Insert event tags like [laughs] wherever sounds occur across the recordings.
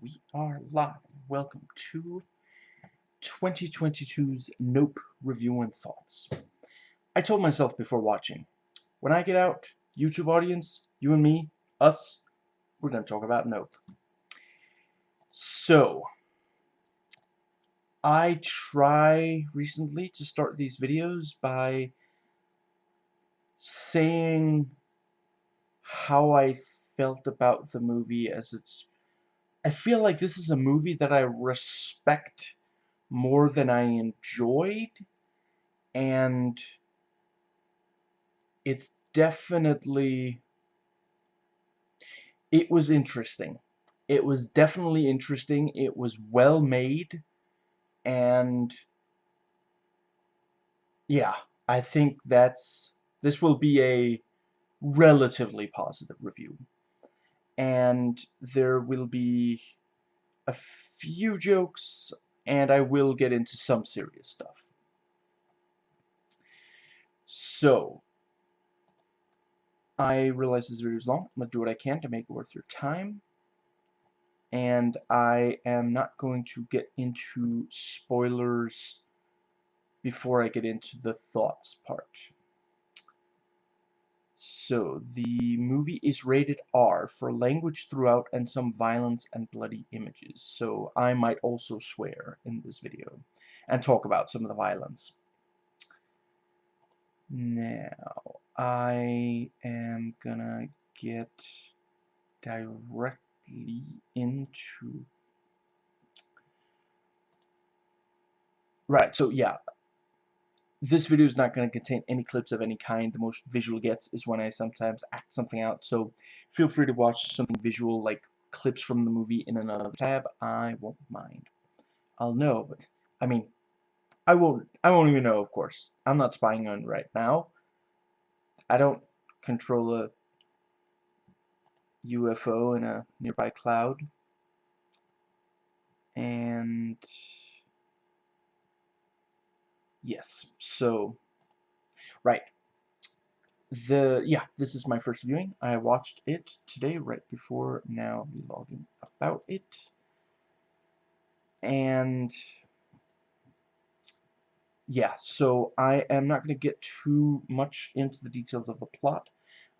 we are live. Welcome to 2022's Nope Review and Thoughts. I told myself before watching, when I get out, YouTube audience, you and me, us, we're going to talk about Nope. So, I try recently to start these videos by saying how I felt about the movie as it's I feel like this is a movie that I respect more than I enjoyed and it's definitely it was interesting. It was definitely interesting. It was well made and yeah I think that's this will be a relatively positive review and there will be a few jokes, and I will get into some serious stuff. So, I realize this video is long. I'm going to do what I can to make it worth your time. And I am not going to get into spoilers before I get into the thoughts part. So, the movie is rated R for language throughout and some violence and bloody images. So, I might also swear in this video and talk about some of the violence. Now, I am gonna get directly into... Right, so yeah, this video is not going to contain any clips of any kind. The most visual gets is when I sometimes act something out. So feel free to watch something visual like clips from the movie in another tab. I won't mind. I'll know, but I mean, I won't. I won't even know. Of course, I'm not spying on right now. I don't control a UFO in a nearby cloud. And Yes, so, right. The, yeah, this is my first viewing. I watched it today, right before now Be vlogging about it. And, yeah, so I am not going to get too much into the details of the plot.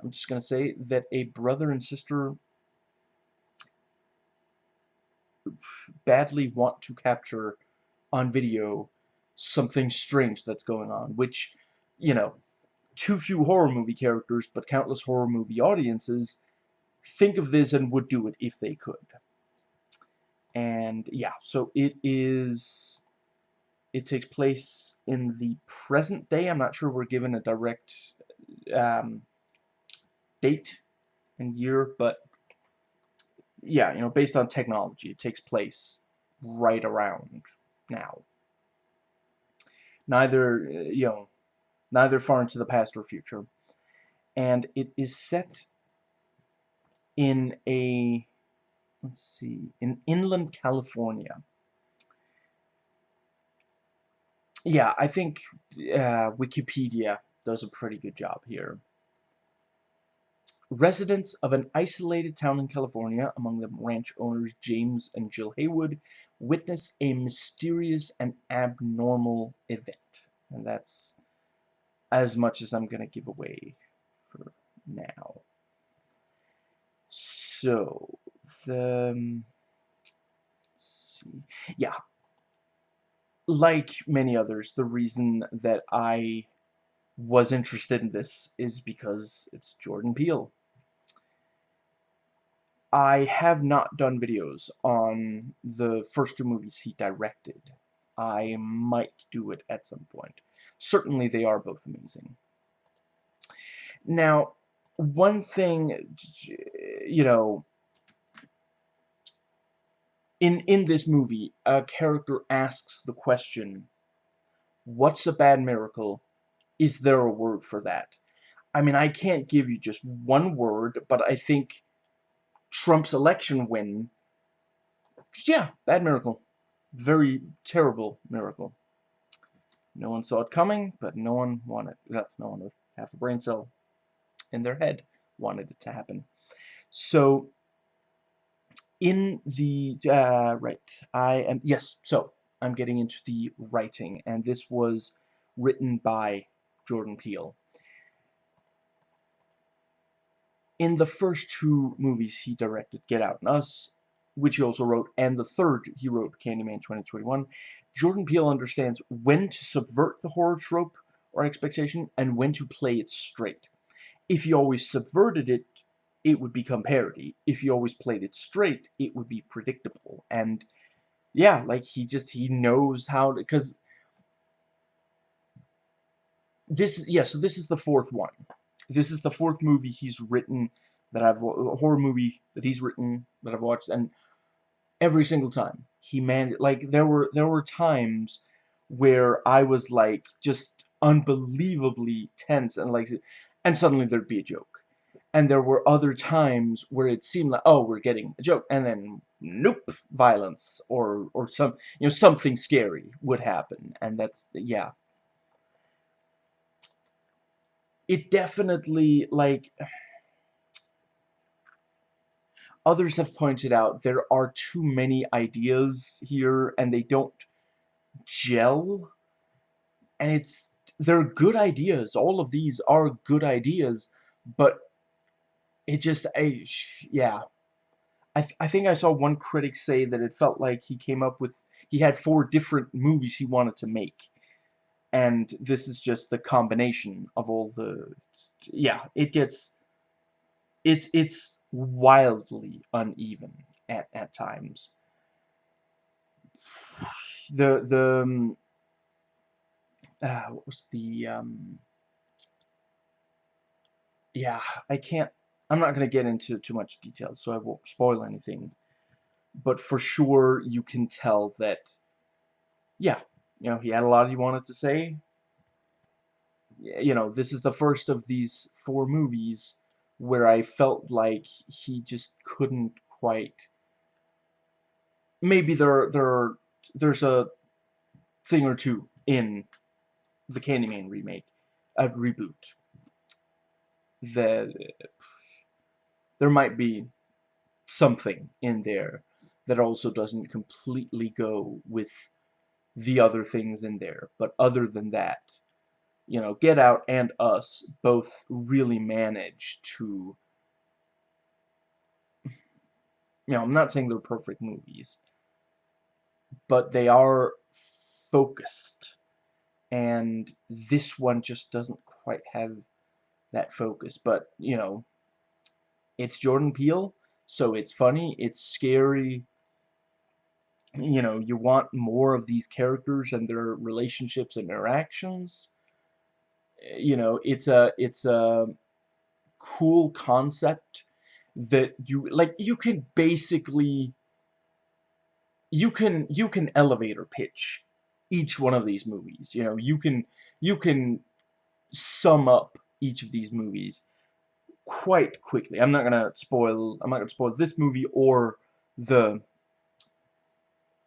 I'm just going to say that a brother and sister badly want to capture on video something strange that's going on, which, you know, too few horror movie characters, but countless horror movie audiences think of this and would do it if they could. And yeah, so it is, it takes place in the present day. I'm not sure we're given a direct um, date and year, but yeah, you know, based on technology, it takes place right around now neither, uh, you know, neither far into the past or future. And it is set in a, let's see, in inland California. Yeah, I think uh, Wikipedia does a pretty good job here. Residents of an isolated town in California, among them ranch owners James and Jill Haywood, witness a mysterious and abnormal event. And that's as much as I'm going to give away for now. So, the... Um, see. Yeah. Like many others, the reason that I was interested in this is because it's Jordan Peele. I have not done videos on the first two movies he directed. I might do it at some point. Certainly they are both amazing. Now, one thing, you know, in, in this movie, a character asks the question, what's a bad miracle? Is there a word for that? I mean, I can't give you just one word, but I think Trump's election win, yeah, bad miracle. Very terrible miracle. No one saw it coming, but no one wanted, no one with half a brain cell in their head wanted it to happen. So, in the, uh, right, I am, yes, so, I'm getting into the writing, and this was written by Jordan Peele. In the first two movies he directed, Get Out and Us, which he also wrote, and the third he wrote, Candyman 2021, Jordan Peele understands when to subvert the horror trope or expectation and when to play it straight. If he always subverted it, it would become parody. If he always played it straight, it would be predictable. And yeah, like he just he knows how to because this yeah, so this is the fourth one. This is the fourth movie he's written that I've a horror movie that he's written that I've watched and every single time he man like there were there were times where I was like just unbelievably tense and like and suddenly there'd be a joke. And there were other times where it seemed like oh we're getting a joke and then nope violence or or some you know something scary would happen and that's yeah it definitely like others have pointed out there are too many ideas here and they don't gel. And it's they're good ideas. All of these are good ideas but it just I yeah. I, th I think I saw one critic say that it felt like he came up with he had four different movies he wanted to make and this is just the combination of all the yeah it gets it's it's wildly uneven at, at times. The the um, uh, what was the um yeah I can't I'm not going to get into too much detail so I won't spoil anything but for sure you can tell that yeah you know he had a lot he wanted to say. You know this is the first of these four movies where I felt like he just couldn't quite maybe there there there's a thing or two in the Candyman remake a reboot that there might be something in there that also doesn't completely go with the other things in there. But other than that you know, Get Out and Us both really manage to, you know, I'm not saying they're perfect movies, but they are focused, and this one just doesn't quite have that focus, but, you know, it's Jordan Peele, so it's funny, it's scary, you know, you want more of these characters and their relationships and interactions, eh, you know, it's a it's a cool concept that you like you can basically you can you can elevator pitch each one of these movies you know you can you can sum up each of these movies quite quickly. I'm not gonna spoil I'm not gonna spoil this movie or the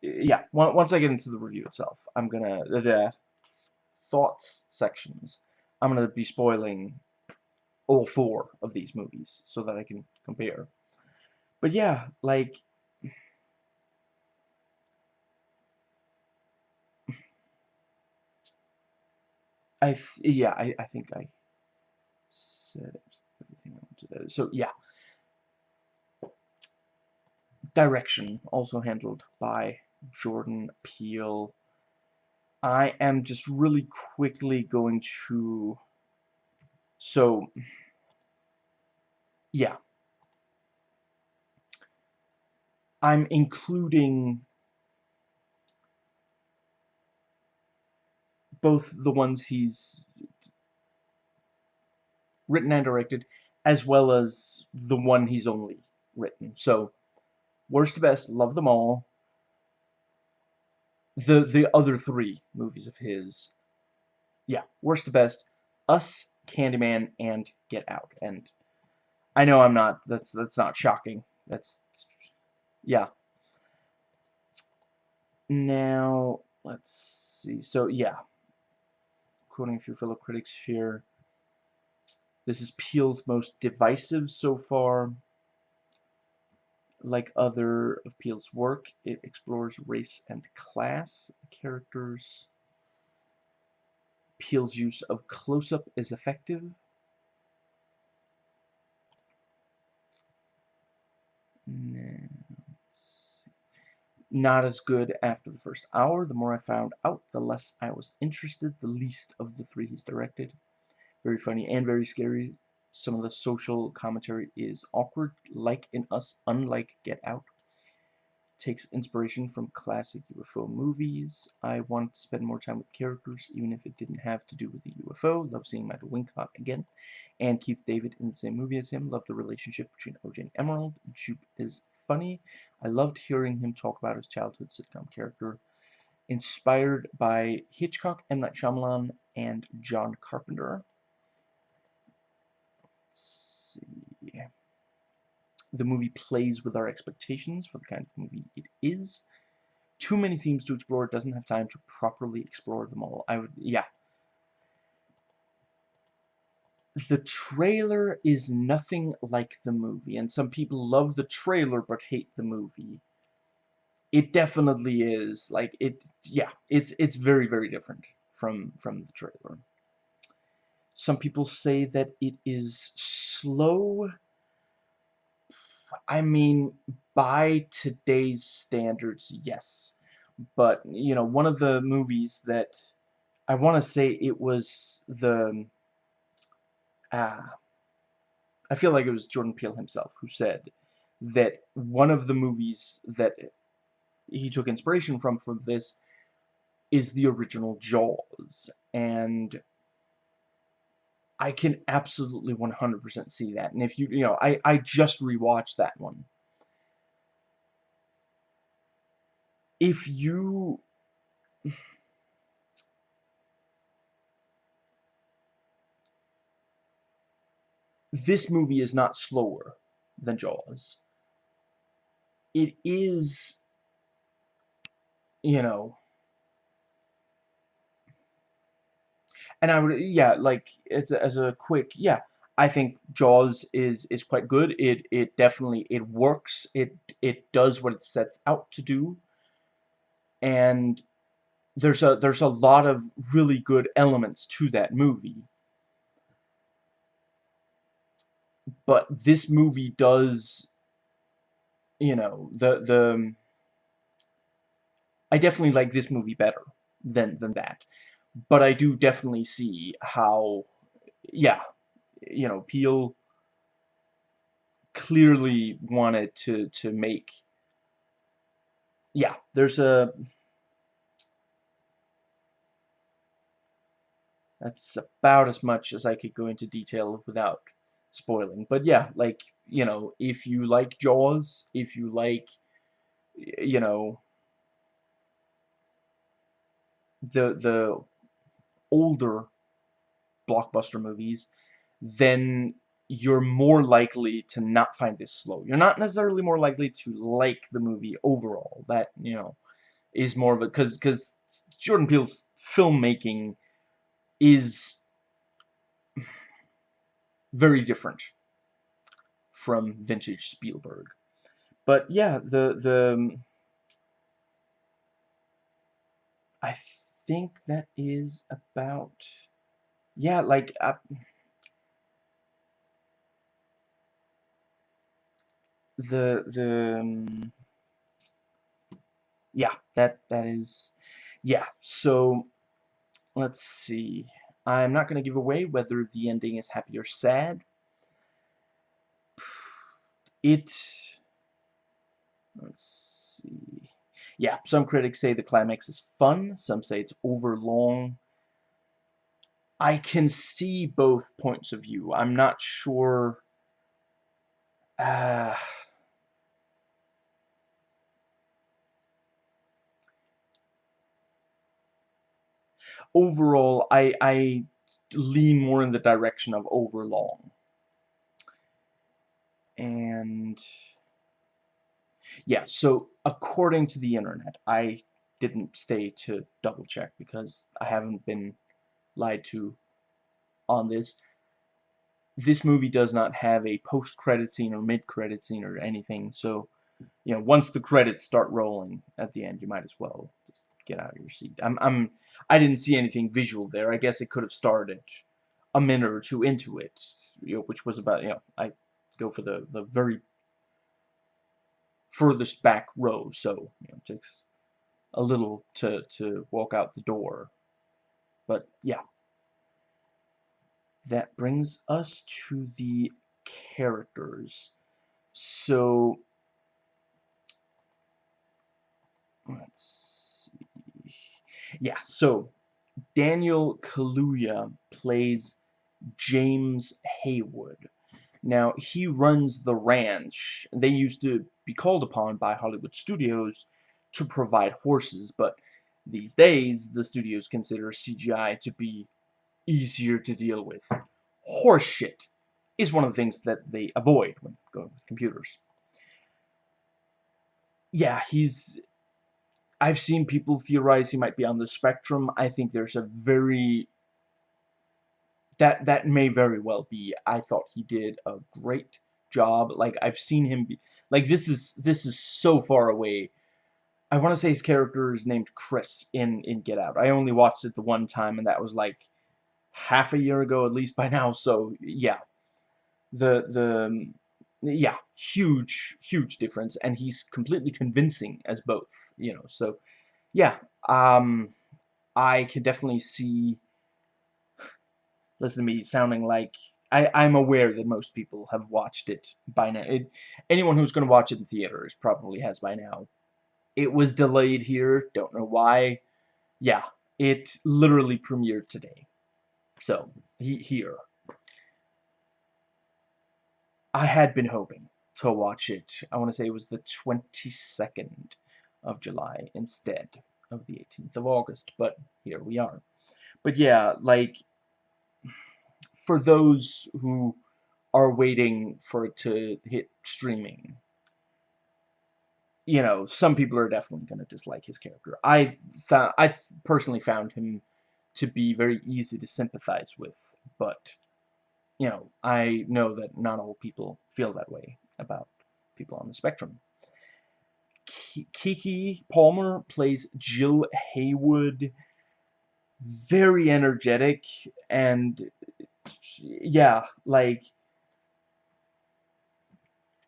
yeah once I get into the review itself I'm gonna the thoughts sections I'm to be spoiling all four of these movies so that I can compare. But yeah, like... I yeah, I, I think I said everything I wanted to So yeah. Direction, also handled by Jordan Peele. I am just really quickly going to so yeah. I'm including both the ones he's written and directed as well as the one he's only written. So worst to best love them all the the other three movies of his. Yeah, worst to best, Us, Candyman, and Get Out. And I know I'm not. That's that's not shocking. That's yeah. Now let's see. So yeah, quoting a few fellow critics here. This is Peele's most divisive so far. Like other of Peele's work, it explores race and class. characters. Peele's use of close-up is effective. Not as good after the first hour. The more I found out, the less I was interested. The least of the three he's directed. Very funny and very scary. Some of the social commentary is awkward, like in Us, unlike Get Out. Takes inspiration from classic UFO movies. I want to spend more time with characters, even if it didn't have to do with the UFO. Love seeing Michael Wincott again. And Keith David in the same movie as him. Love the relationship between OJ and Emerald. Jupe is funny. I loved hearing him talk about his childhood sitcom character. Inspired by Hitchcock, M. Night Shyamalan, and John Carpenter see. The movie plays with our expectations for the kind of movie it is. Too many themes to explore. It doesn't have time to properly explore them all. I would, yeah. The trailer is nothing like the movie, and some people love the trailer but hate the movie. It definitely is. Like, it, yeah, it's, it's very, very different from, from the trailer. Some people say that it is slow. I mean, by today's standards, yes. But, you know, one of the movies that I want to say it was the ah I feel like it was Jordan Peele himself who said that one of the movies that he took inspiration from from this is the original Jaws and I can absolutely 100% see that. And if you, you know, I, I just rewatched that one. If you... This movie is not slower than Jaws. It is, you know, and I would yeah like as a, as a quick yeah I think Jaws is is quite good. It it definitely it works. It it does what it sets out to do. And there's a there's a lot of really good elements to that movie. But this movie does you know the the I definitely like this movie better than than that but I do definitely see how, yeah, you know, Peele clearly wanted to to make. Yeah, there's a. That's about as much as I could go into detail without spoiling. But yeah, like, you know, if you like Jaws, if you like, you know, the the older blockbuster movies, then you're more likely to not find this slow. You're not necessarily more likely to like the movie overall. That, you know, is more of a... Because because Jordan Peele's filmmaking is very different from vintage Spielberg. But yeah, the... the I think that is about yeah like uh, the the um, yeah that that is yeah so let's see. I'm not gonna give away whether the ending is happy or sad. It let's see yeah, some critics say the climax is fun, some say it's overlong. I can see both points of view. I'm not sure... Uh, overall, I, I lean more in the direction of overlong. And yeah, so according to the internet, I didn't stay to double check because I haven't been lied to on this. This movie does not have a post-credit scene or mid-credit scene or anything, so you know, once the credits start rolling at the end, you might as well just get out of your seat. I'm, I'm, I didn't see anything visual there. I guess it could have started a minute or two into it, you know, which was about, you know, I go for the, the very furthest back row, so, you know, it takes a little to, to walk out the door. But, yeah. That brings us to the characters. So, let's see. Yeah, so Daniel Kaluuya plays James Haywood. Now, he runs the ranch. They used to be called upon by Hollywood studios to provide horses, but these days, the studios consider CGI to be easier to deal with. Horseshit is one of the things that they avoid when going with computers. Yeah, he's... I've seen people theorize he might be on the spectrum. I think there's a very... That, that may very well be. I thought he did a great job. Like, I've seen him be... Like, this is, this is so far away. I want to say his character is named Chris in, in Get Out. I only watched it the one time, and that was, like, half a year ago at least by now. So, yeah the the yeah huge huge difference and he's completely convincing as both you know so yeah um I can definitely see listen to me sounding like I, I'm aware that most people have watched it by now. It, anyone who's going to watch it in theaters probably has by now. It was delayed here. Don't know why. Yeah, it literally premiered today. So, he, here. I had been hoping to watch it. I want to say it was the 22nd of July instead of the 18th of August, but here we are. But yeah, like, for those who are waiting for it to hit streaming, you know, some people are definitely going to dislike his character. I found, I personally found him to be very easy to sympathize with, but you know, I know that not all people feel that way about people on the spectrum. Keke Palmer plays Jill Haywood. Very energetic and yeah, like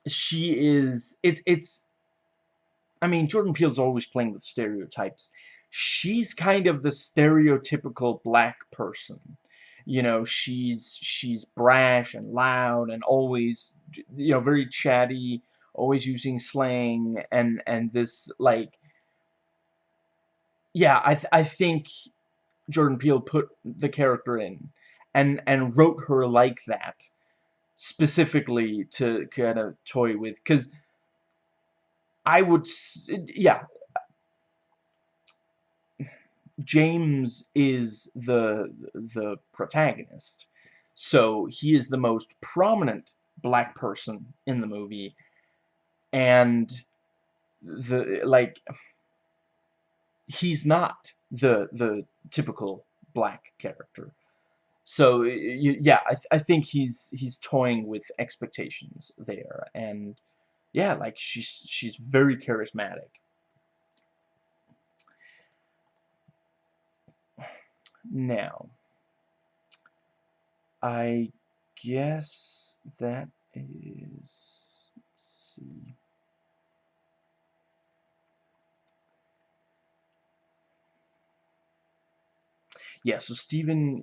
she is it's it's I mean Jordan Peele's always playing with stereotypes. She's kind of the stereotypical black person you know she's she's brash and loud and always you know very chatty always using slang and and this like yeah I th I think Jordan Peele put the character in and and wrote her like that specifically to kind of toy with because I would yeah James is the the protagonist. So he is the most prominent black person in the movie and the like he's not the the typical black character. So yeah, I, th I think he's he's toying with expectations there and yeah, like she's she's very charismatic. Now, I guess that is, let's see. Yeah, so Steven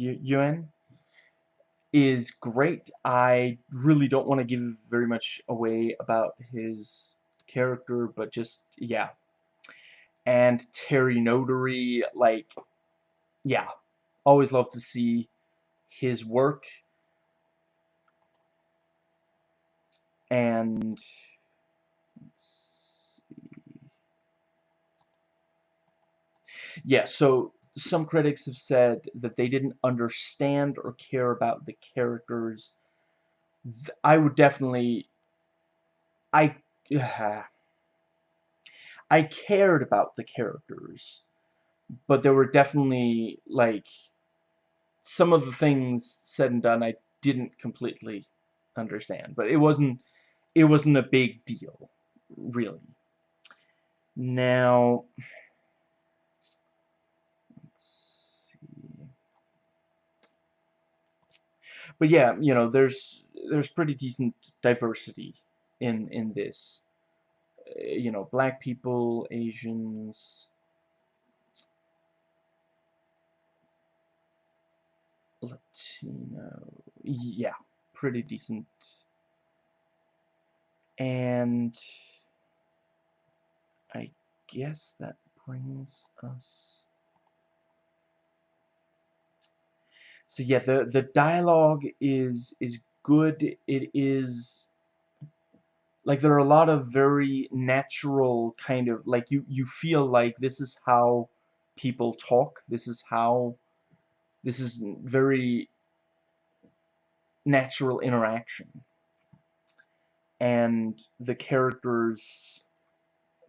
Yeun is great. I really don't want to give very much away about his character, but just, yeah, and Terry Notary, like, yeah, always love to see his work. And, Yeah, so some critics have said that they didn't understand or care about the characters. I would definitely... I... [sighs] I cared about the characters, but there were definitely, like, some of the things said and done I didn't completely understand. But it wasn't, it wasn't a big deal, really. Now, let's see. But yeah, you know, there's there's pretty decent diversity in in this. Uh, you know, black people, Asians, Latino, yeah, pretty decent. And I guess that brings us so yeah the the dialogue is is good. It is like there are a lot of very natural kind of like you you feel like this is how people talk. This is how this is very natural interaction. And the characters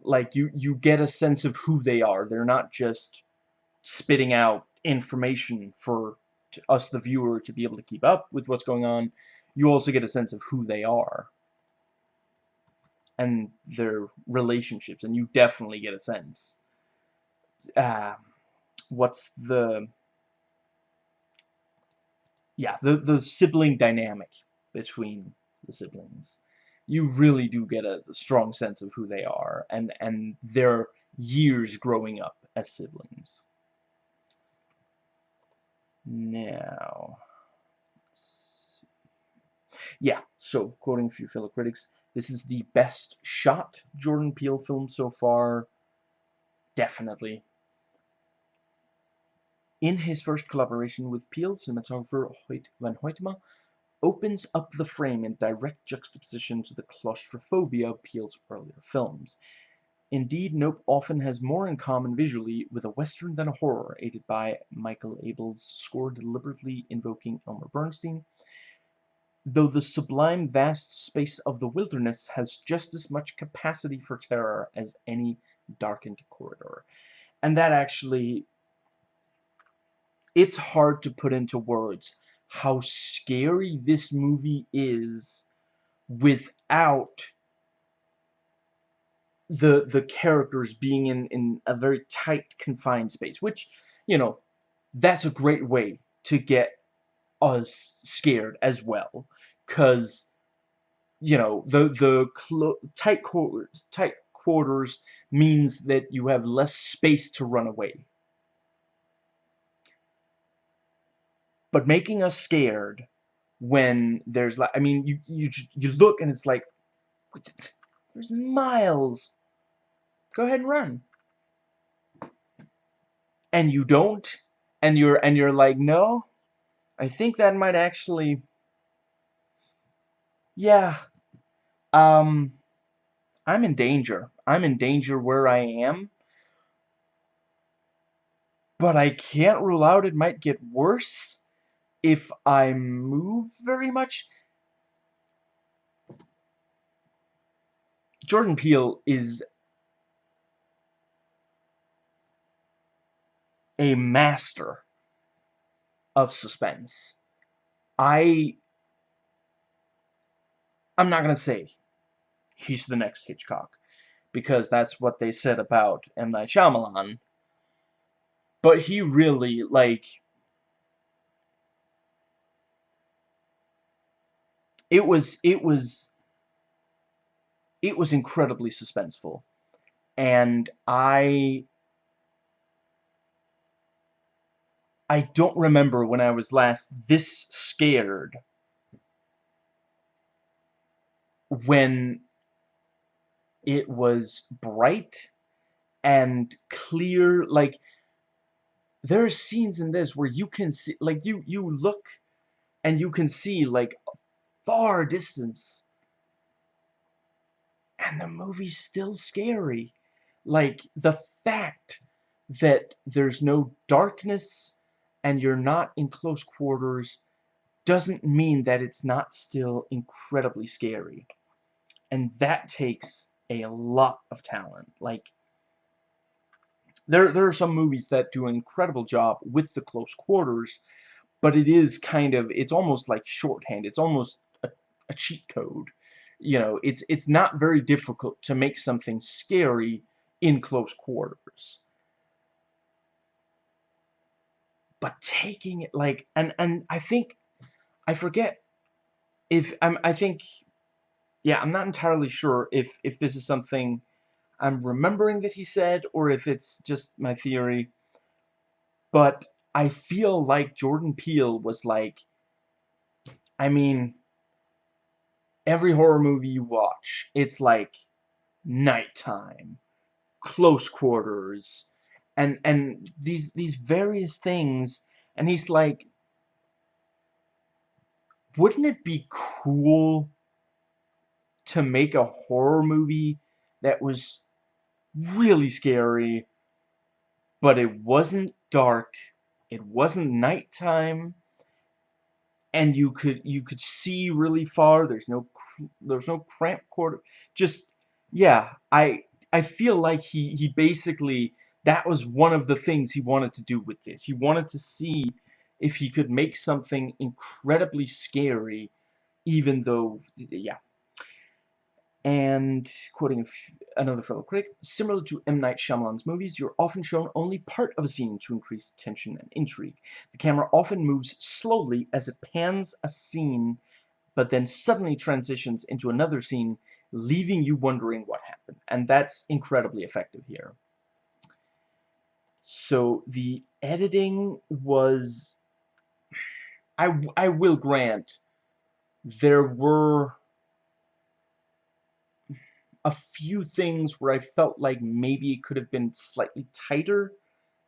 like you you get a sense of who they are. They're not just spitting out information for us the viewer to be able to keep up with what's going on you also get a sense of who they are and their relationships and you definitely get a sense uh, what's the yeah the the sibling dynamic between the siblings. You really do get a, a strong sense of who they are and and their years growing up as siblings now yeah so quoting a few fellow critics this is the best shot Jordan Peele film so far. Definitely. In his first collaboration with Peele, cinematographer Hoyt van Hoytema opens up the frame in direct juxtaposition to the claustrophobia of Peele's earlier films. Indeed, Nope often has more in common visually with a western than a horror, aided by Michael Abels' score deliberately invoking Elmer Bernstein, though the sublime vast space of the wilderness has just as much capacity for terror as any darkened corridor. And that actually, it's hard to put into words how scary this movie is without the the characters being in in a very tight confined space which you know that's a great way to get us scared as well cuz you know the the tight quarters tight quarters means that you have less space to run away. But making us scared when there's like I mean you you you look and it's like there's miles go ahead and run. And you don't and you're and you're like no I think that might actually yeah. Um I'm in danger. I'm in danger where I am. But I can't rule out it might get worse if I move very much, Jordan Peele is a master of suspense. I I'm not going to say he's the next Hitchcock because that's what they said about M. Night Shyamalan. But he really, like, it was it was it was incredibly suspenseful and I I don't remember when I was last this scared when it was bright and clear like there are scenes in this where you can see like you you look and you can see like far distance. And the movie's still scary. Like, the fact that there's no darkness and you're not in close quarters doesn't mean that it's not still incredibly scary. And that takes a lot of talent. Like, there, there are some movies that do an incredible job with the close quarters, but it is kind of, it's almost like shorthand. It's almost a cheat code. you know, it's it's not very difficult to make something scary in close quarters. But taking it like and and I think I forget if I'm I think yeah, I'm not entirely sure if if this is something I'm remembering that he said or if it's just my theory. But I feel like Jordan Peele was like I mean every horror movie you watch, it's like nighttime, close quarters, and and these these various things, and he's like, wouldn't it be cool to make a horror movie that was really scary, but it wasn't dark, it wasn't nighttime, and you could you could see really far. There's no there's no cramp quarter. Just yeah, I I feel like he he basically that was one of the things he wanted to do with this. He wanted to see if he could make something incredibly scary, even though yeah. And quoting another fellow critic, similar to M. Night Shyamalan's movies, you're often shown only part of a scene to increase tension and intrigue. The camera often moves slowly as it pans a scene, but then suddenly transitions into another scene, leaving you wondering what happened. And that's incredibly effective here. So the editing was... I, I will grant, there were a few things where I felt like maybe it could have been slightly tighter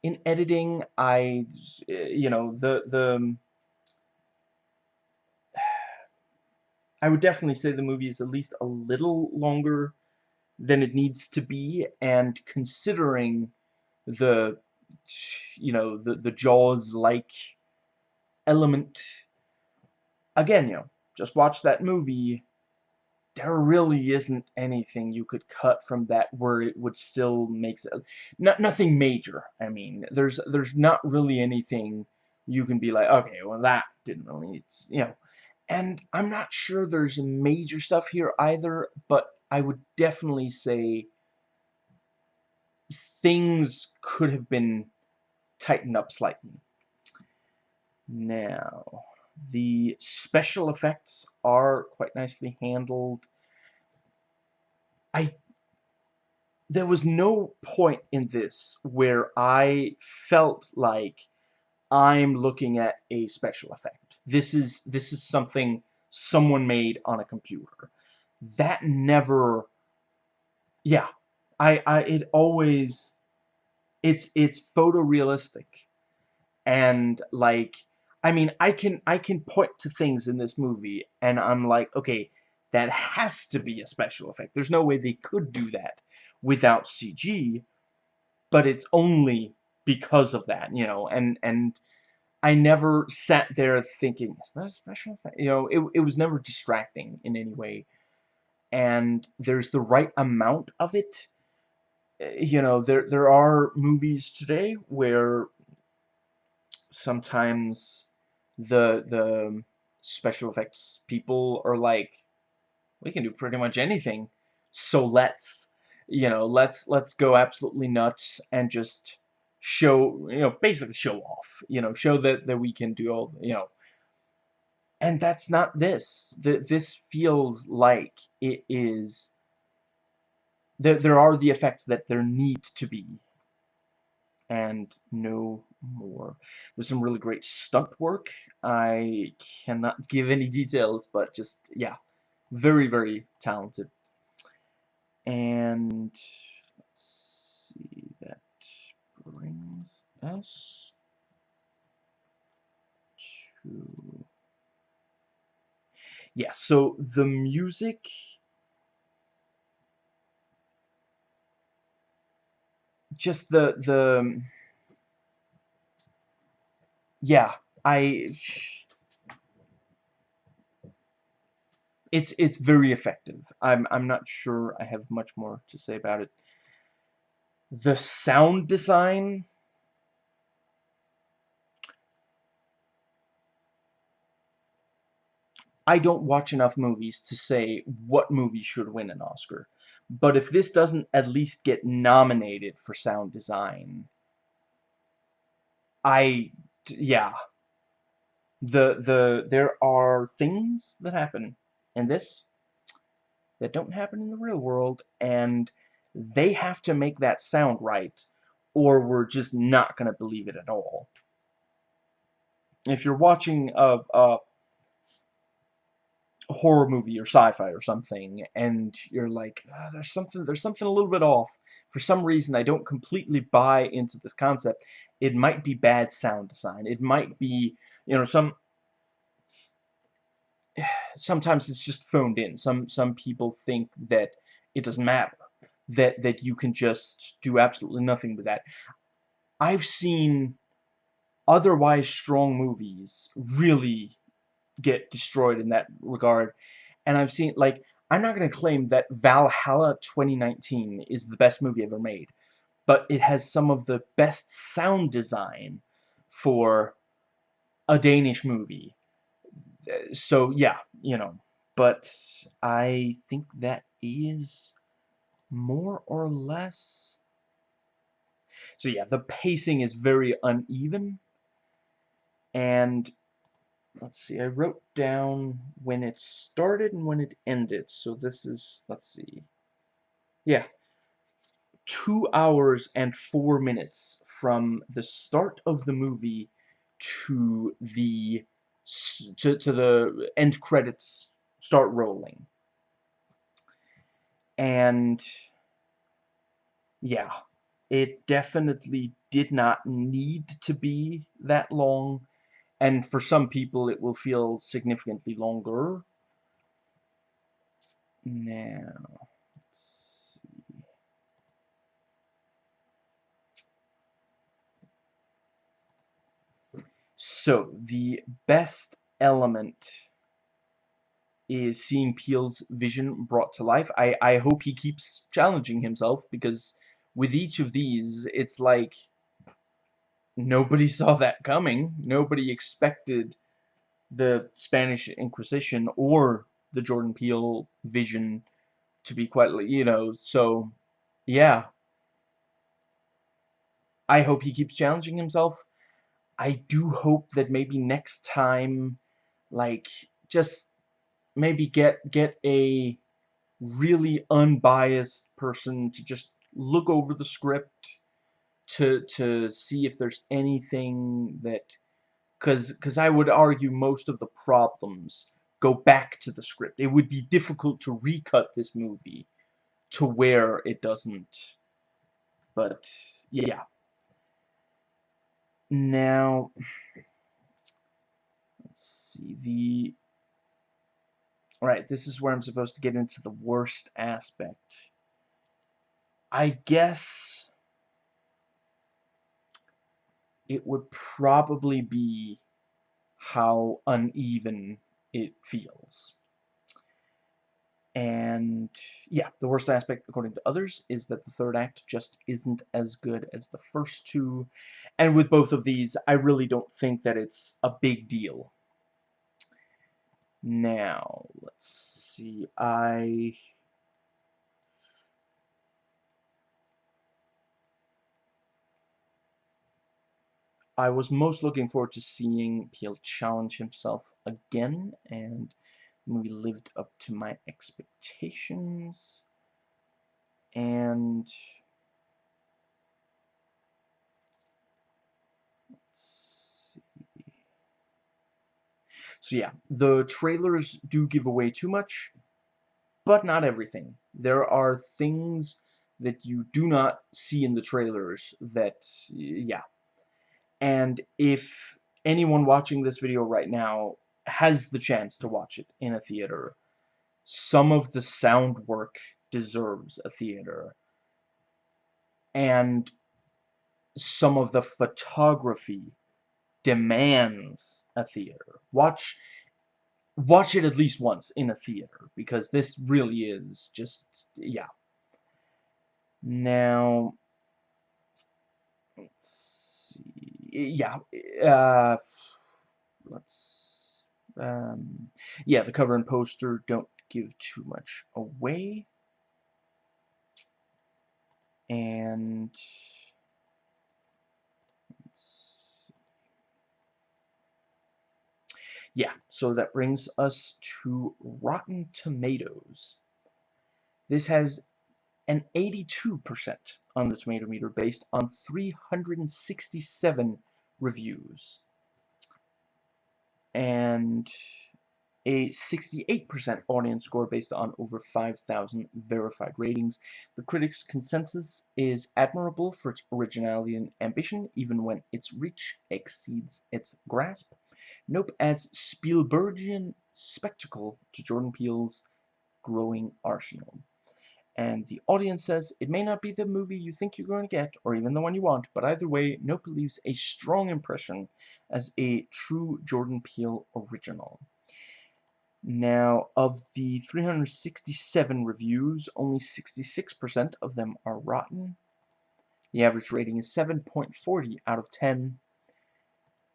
in editing. I, you know, the, the, I would definitely say the movie is at least a little longer than it needs to be, and considering the, you know, the, the Jaws-like element, again, you know, just watch that movie there really isn't anything you could cut from that where it would still make. Not, nothing major, I mean. There's there's not really anything you can be like, okay, well that didn't really, you know. And I'm not sure there's major stuff here either, but I would definitely say things could have been tightened up slightly. Now, the special effects are quite nicely handled. I there was no point in this where I felt like I'm looking at a special effect. This is this is something someone made on a computer. That never yeah, I I it always it's it's photorealistic and like I mean, I can I can point to things in this movie, and I'm like, okay, that has to be a special effect. There's no way they could do that without CG, but it's only because of that, you know, and and I never sat there thinking, is that a special effect? You know, it, it was never distracting in any way. And there's the right amount of it. You know, there there are movies today where sometimes the the special effects people are like we can do pretty much anything so let's you know let's let's go absolutely nuts and just show you know basically show off you know show that that we can do all you know. And that's not this. This feels like it is there there are the effects that there need to be and no more. There's some really great stunt work. I cannot give any details, but just, yeah, very, very talented. And let's see, that brings us to... Yeah, so the music just the the yeah I it's it's very effective I'm I'm not sure I have much more to say about it the sound design I don't watch enough movies to say what movie should win an Oscar. But if this doesn't at least get nominated for sound design, I, yeah. The, the, there are things that happen in this that don't happen in the real world, and they have to make that sound right, or we're just not going to believe it at all. If you're watching a, a horror movie or sci-fi or something and you're like oh, there's something there's something a little bit off. For some reason I don't completely buy into this concept. It might be bad sound design. It might be you know some [sighs] sometimes it's just phoned in. Some some people think that it doesn't matter that that you can just do absolutely nothing with that. I've seen otherwise strong movies really get destroyed in that regard. And I've seen, like, I'm not going to claim that Valhalla 2019 is the best movie ever made, but it has some of the best sound design for a Danish movie. So, yeah, you know, but I think that is more or less... So yeah, the pacing is very uneven, and let's see, I wrote down when it started and when it ended. So this is, let's see, yeah, two hours and four minutes from the start of the movie to the to, to the end credits start rolling. And yeah, it definitely did not need to be that long and for some people it will feel significantly longer. Now, So, the best element is seeing Peele's vision brought to life. I, I hope he keeps challenging himself, because with each of these, it's like nobody saw that coming. Nobody expected the Spanish Inquisition or the Jordan Peele vision to be quite, you know, so, yeah. I hope he keeps challenging himself. I do hope that maybe next time, like, just maybe get get a really unbiased person to just look over the script to to see if there's anything that because because I would argue most of the problems go back to the script. It would be difficult to recut this movie to where it doesn't. But yeah. Now let's see the Alright, this is where I'm supposed to get into the worst aspect. I guess it would probably be how uneven it feels. And yeah, the worst aspect, according to others, is that the third act just isn't as good as the first two. And with both of these, I really don't think that it's a big deal. Now, let's see, I I was most looking forward to seeing Peele challenge himself again, and we lived up to my expectations. And So yeah, the trailers do give away too much, but not everything. There are things that you do not see in the trailers that, yeah, and if anyone watching this video right now has the chance to watch it in a theater, some of the sound work deserves a theater. And some of the photography demands a theater. Watch watch it at least once in a theater because this really is just yeah. Now let's yeah, uh, let's, Um, yeah, the cover and poster don't give too much away. And yeah, so that brings us to Rotten Tomatoes. This has an 82% on the tomato meter based on 367 reviews. And a 68% audience score based on over 5,000 verified ratings. The critics' consensus is admirable for its originality and ambition, even when its reach exceeds its grasp. Nope adds Spielbergian spectacle to Jordan Peele's growing arsenal. And the audience says, it may not be the movie you think you're going to get, or even the one you want, but either way, Nope leaves a strong impression as a true Jordan Peele original. Now, of the 367 reviews, only 66% of them are rotten. The average rating is 7.40 out of 10.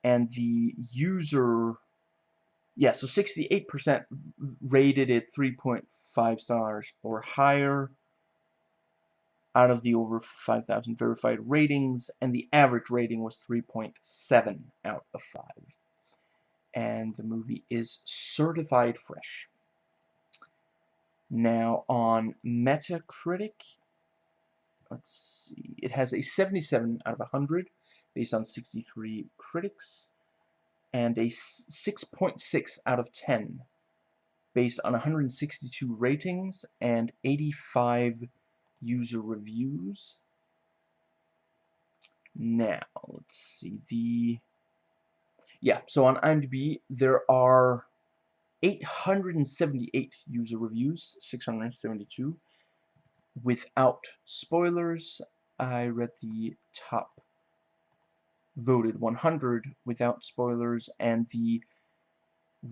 And the user, yeah, so 68% rated it 3.5 stars or higher out of the over 5,000 verified ratings, and the average rating was 3.7 out of 5 and the movie is certified fresh. Now on Metacritic, let's see, it has a 77 out of 100 based on 63 critics and a 6.6 out of 10 based on 162 ratings and 85 user reviews. Now, let's see, the yeah, so on IMDb, there are 878 user reviews, 672. Without spoilers, I read the top voted 100 without spoilers, and the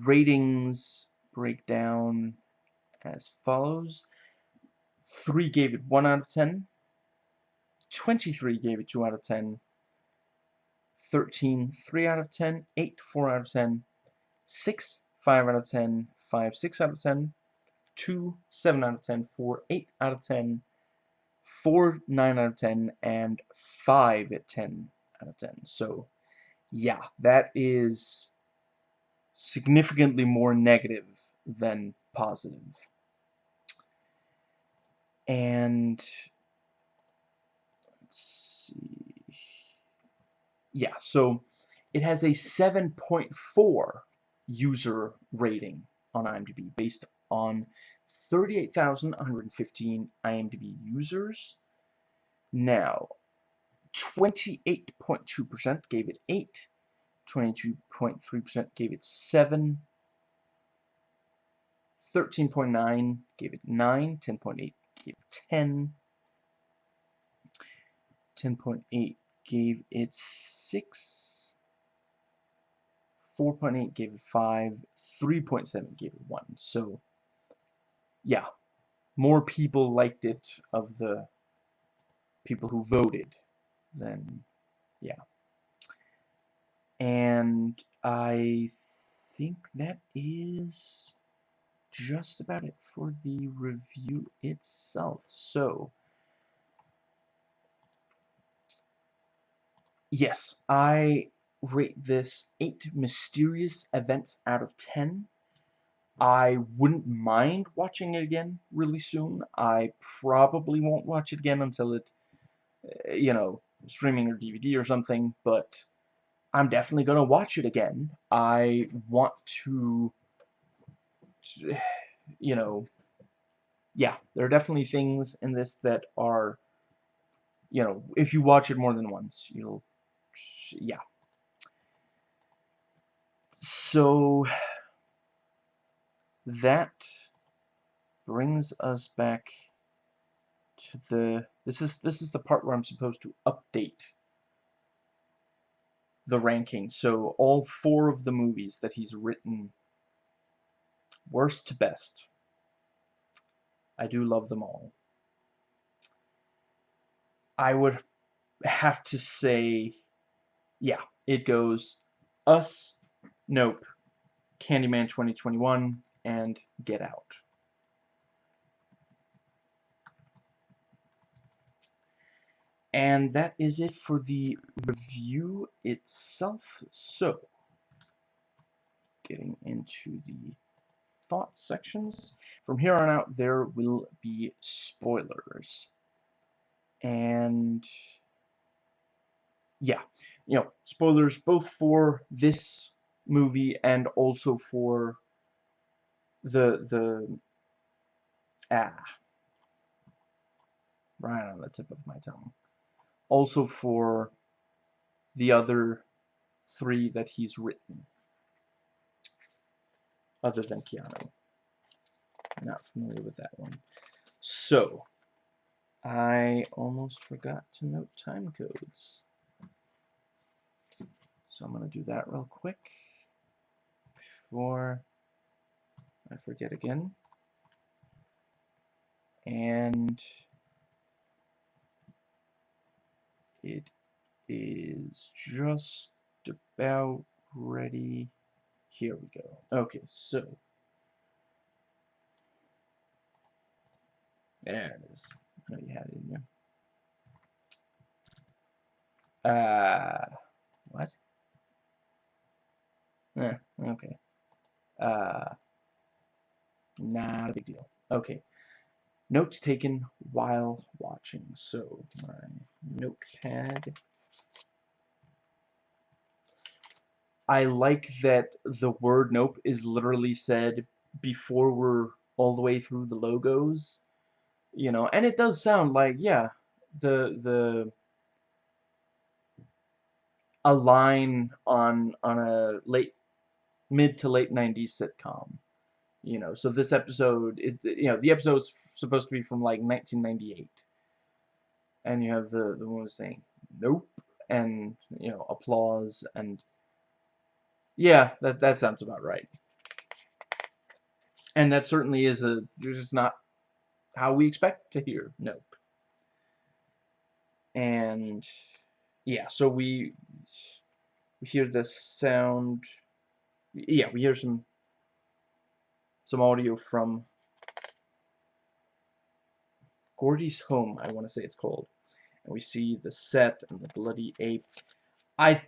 ratings break down as follows. 3 gave it 1 out of 10, 23 gave it 2 out of 10, 13, 3 out of 10, 8, 4 out of 10, 6, 5 out of 10, 5, 6 out of 10, 2, 7 out of 10, 4, 8 out of 10, 4, 9 out of 10, and 5 at 10 out of 10. So, yeah, that is significantly more negative than positive. And let's see yeah, so it has a 7.4 user rating on IMDb based on 38,115 IMDb users. Now, 28.2% gave it 8, 22.3% gave it 7, 13.9 gave it 9, 10.8 gave it 10, 10.8 gave it 6, 4.8 gave it 5, 3.7 gave it 1. So, yeah, more people liked it of the people who voted than, yeah. And I think that is just about it for the review itself. So, Yes, I rate this 8 mysterious events out of 10. I wouldn't mind watching it again really soon. I probably won't watch it again until it, eh, you know, streaming or DVD or something, but I'm definitely going to watch it again. I want to, you know, yeah, there are definitely things in this that are, you know, if you watch it more than once, you'll yeah. So that brings us back to the this is this is the part where I'm supposed to update the ranking. So all four of the movies that he's written worst to best. I do love them all. I would have to say yeah, it goes Us, Nope, Candyman 2021, and Get Out. And that is it for the review itself. So, getting into the thought sections. From here on out, there will be spoilers. And, yeah, you know, spoilers both for this movie and also for the, the, ah, right on the tip of my tongue. Also for the other three that he's written other than Keanu. Not familiar with that one. So, I almost forgot to note time codes. So I'm going to do that real quick before I forget again. And it is just about ready here we go. Okay, so. There it is. I know you had it in there. Uh, what? Eh, okay. Uh, not a big deal. Okay. Notes taken while watching. So, my notepad I like that the word nope is literally said before we're all the way through the logos. You know, and it does sound like, yeah, the the a line on on a late mid to late 90s sitcom. You know, so this episode is you know, the episode is supposed to be from like 1998. And you have the the one saying nope and you know, applause and yeah, that, that sounds about right. And that certainly is a, just not how we expect to hear nope. And yeah, so we, we hear the sound, yeah, we hear some, some audio from Gordy's home, I want to say it's called. And we see the set and the bloody ape. I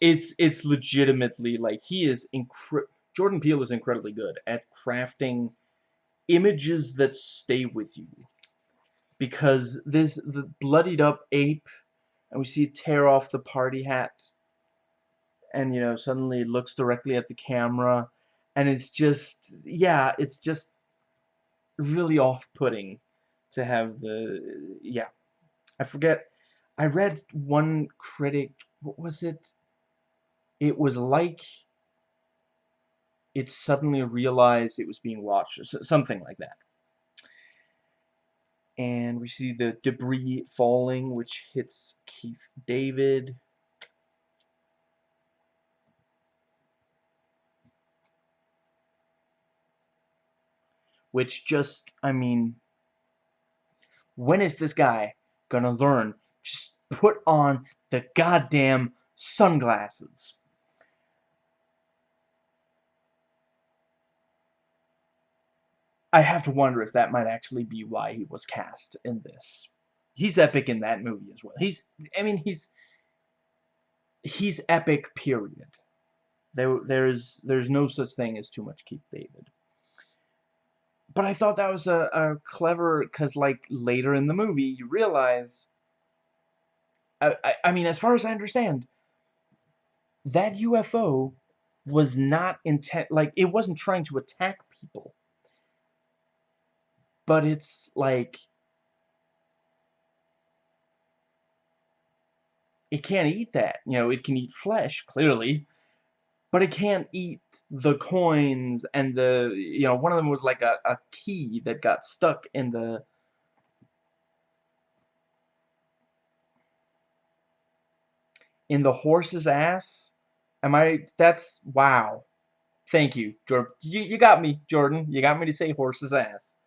it's it's legitimately like he is Jordan Peele is incredibly good at crafting images that stay with you. Because this the bloodied up ape and we see it tear off the party hat. And you know suddenly it looks directly at the camera and it's just yeah it's just really off-putting to have the yeah I forget I read one critic what was it? It was like it suddenly realized it was being watched, or something like that. And we see the debris falling, which hits Keith David. Which just, I mean, when is this guy gonna learn? Just put on the goddamn sunglasses. I have to wonder if that might actually be why he was cast in this. He's epic in that movie as well. He's, I mean, he's, he's epic, period. There, there's, there's no such thing as too much Keith David. But I thought that was a, a clever, because, like, later in the movie, you realize I, I, I mean, as far as I understand, that UFO was not intent, like, it wasn't trying to attack people. But it's, like, it can't eat that. You know, it can eat flesh, clearly. But it can't eat the coins and the, you know, one of them was like a, a key that got stuck in the, in the horse's ass? Am I, that's, wow. Thank you, Jordan. You, you got me, Jordan. You got me to say horse's ass.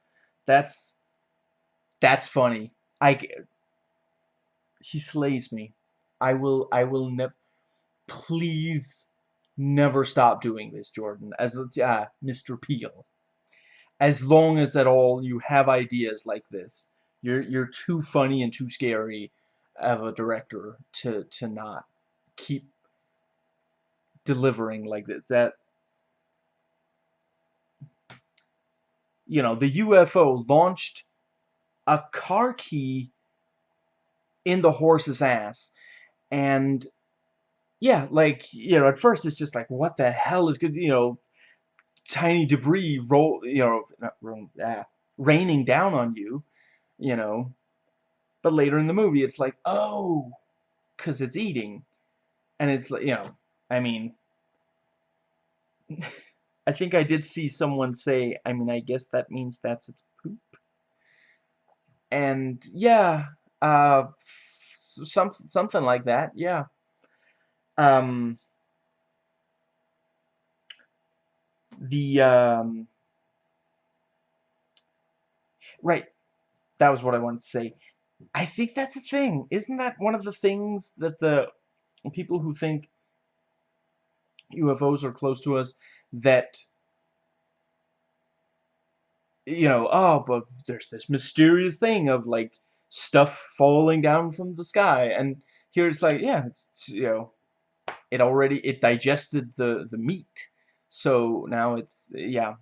That's, that's funny. I, he slays me. I will, I will never, please never stop doing this, Jordan, as uh, Mr. Peele. As long as at all you have ideas like this, you're you're too funny and too scary of a director to to not keep delivering like that. That you know, the UFO launched a car key in the horse's ass, and yeah, like you know, at first it's just like, what the hell is good, you know, tiny debris roll, you know, not roll, ah, raining down on you, you know, but later in the movie it's like, oh, because it's eating, and it's like, you know, I mean. [laughs] I think I did see someone say, I mean, I guess that means that's its poop. And yeah, uh, some, something like that, yeah. Um, the, um, right, that was what I wanted to say. I think that's a thing. Isn't that one of the things that the people who think UFOs are close to us that you know, oh, but there's this mysterious thing of like stuff falling down from the sky, and here it's like, yeah, it's you know, it already it digested the the meat, so now it's yeah.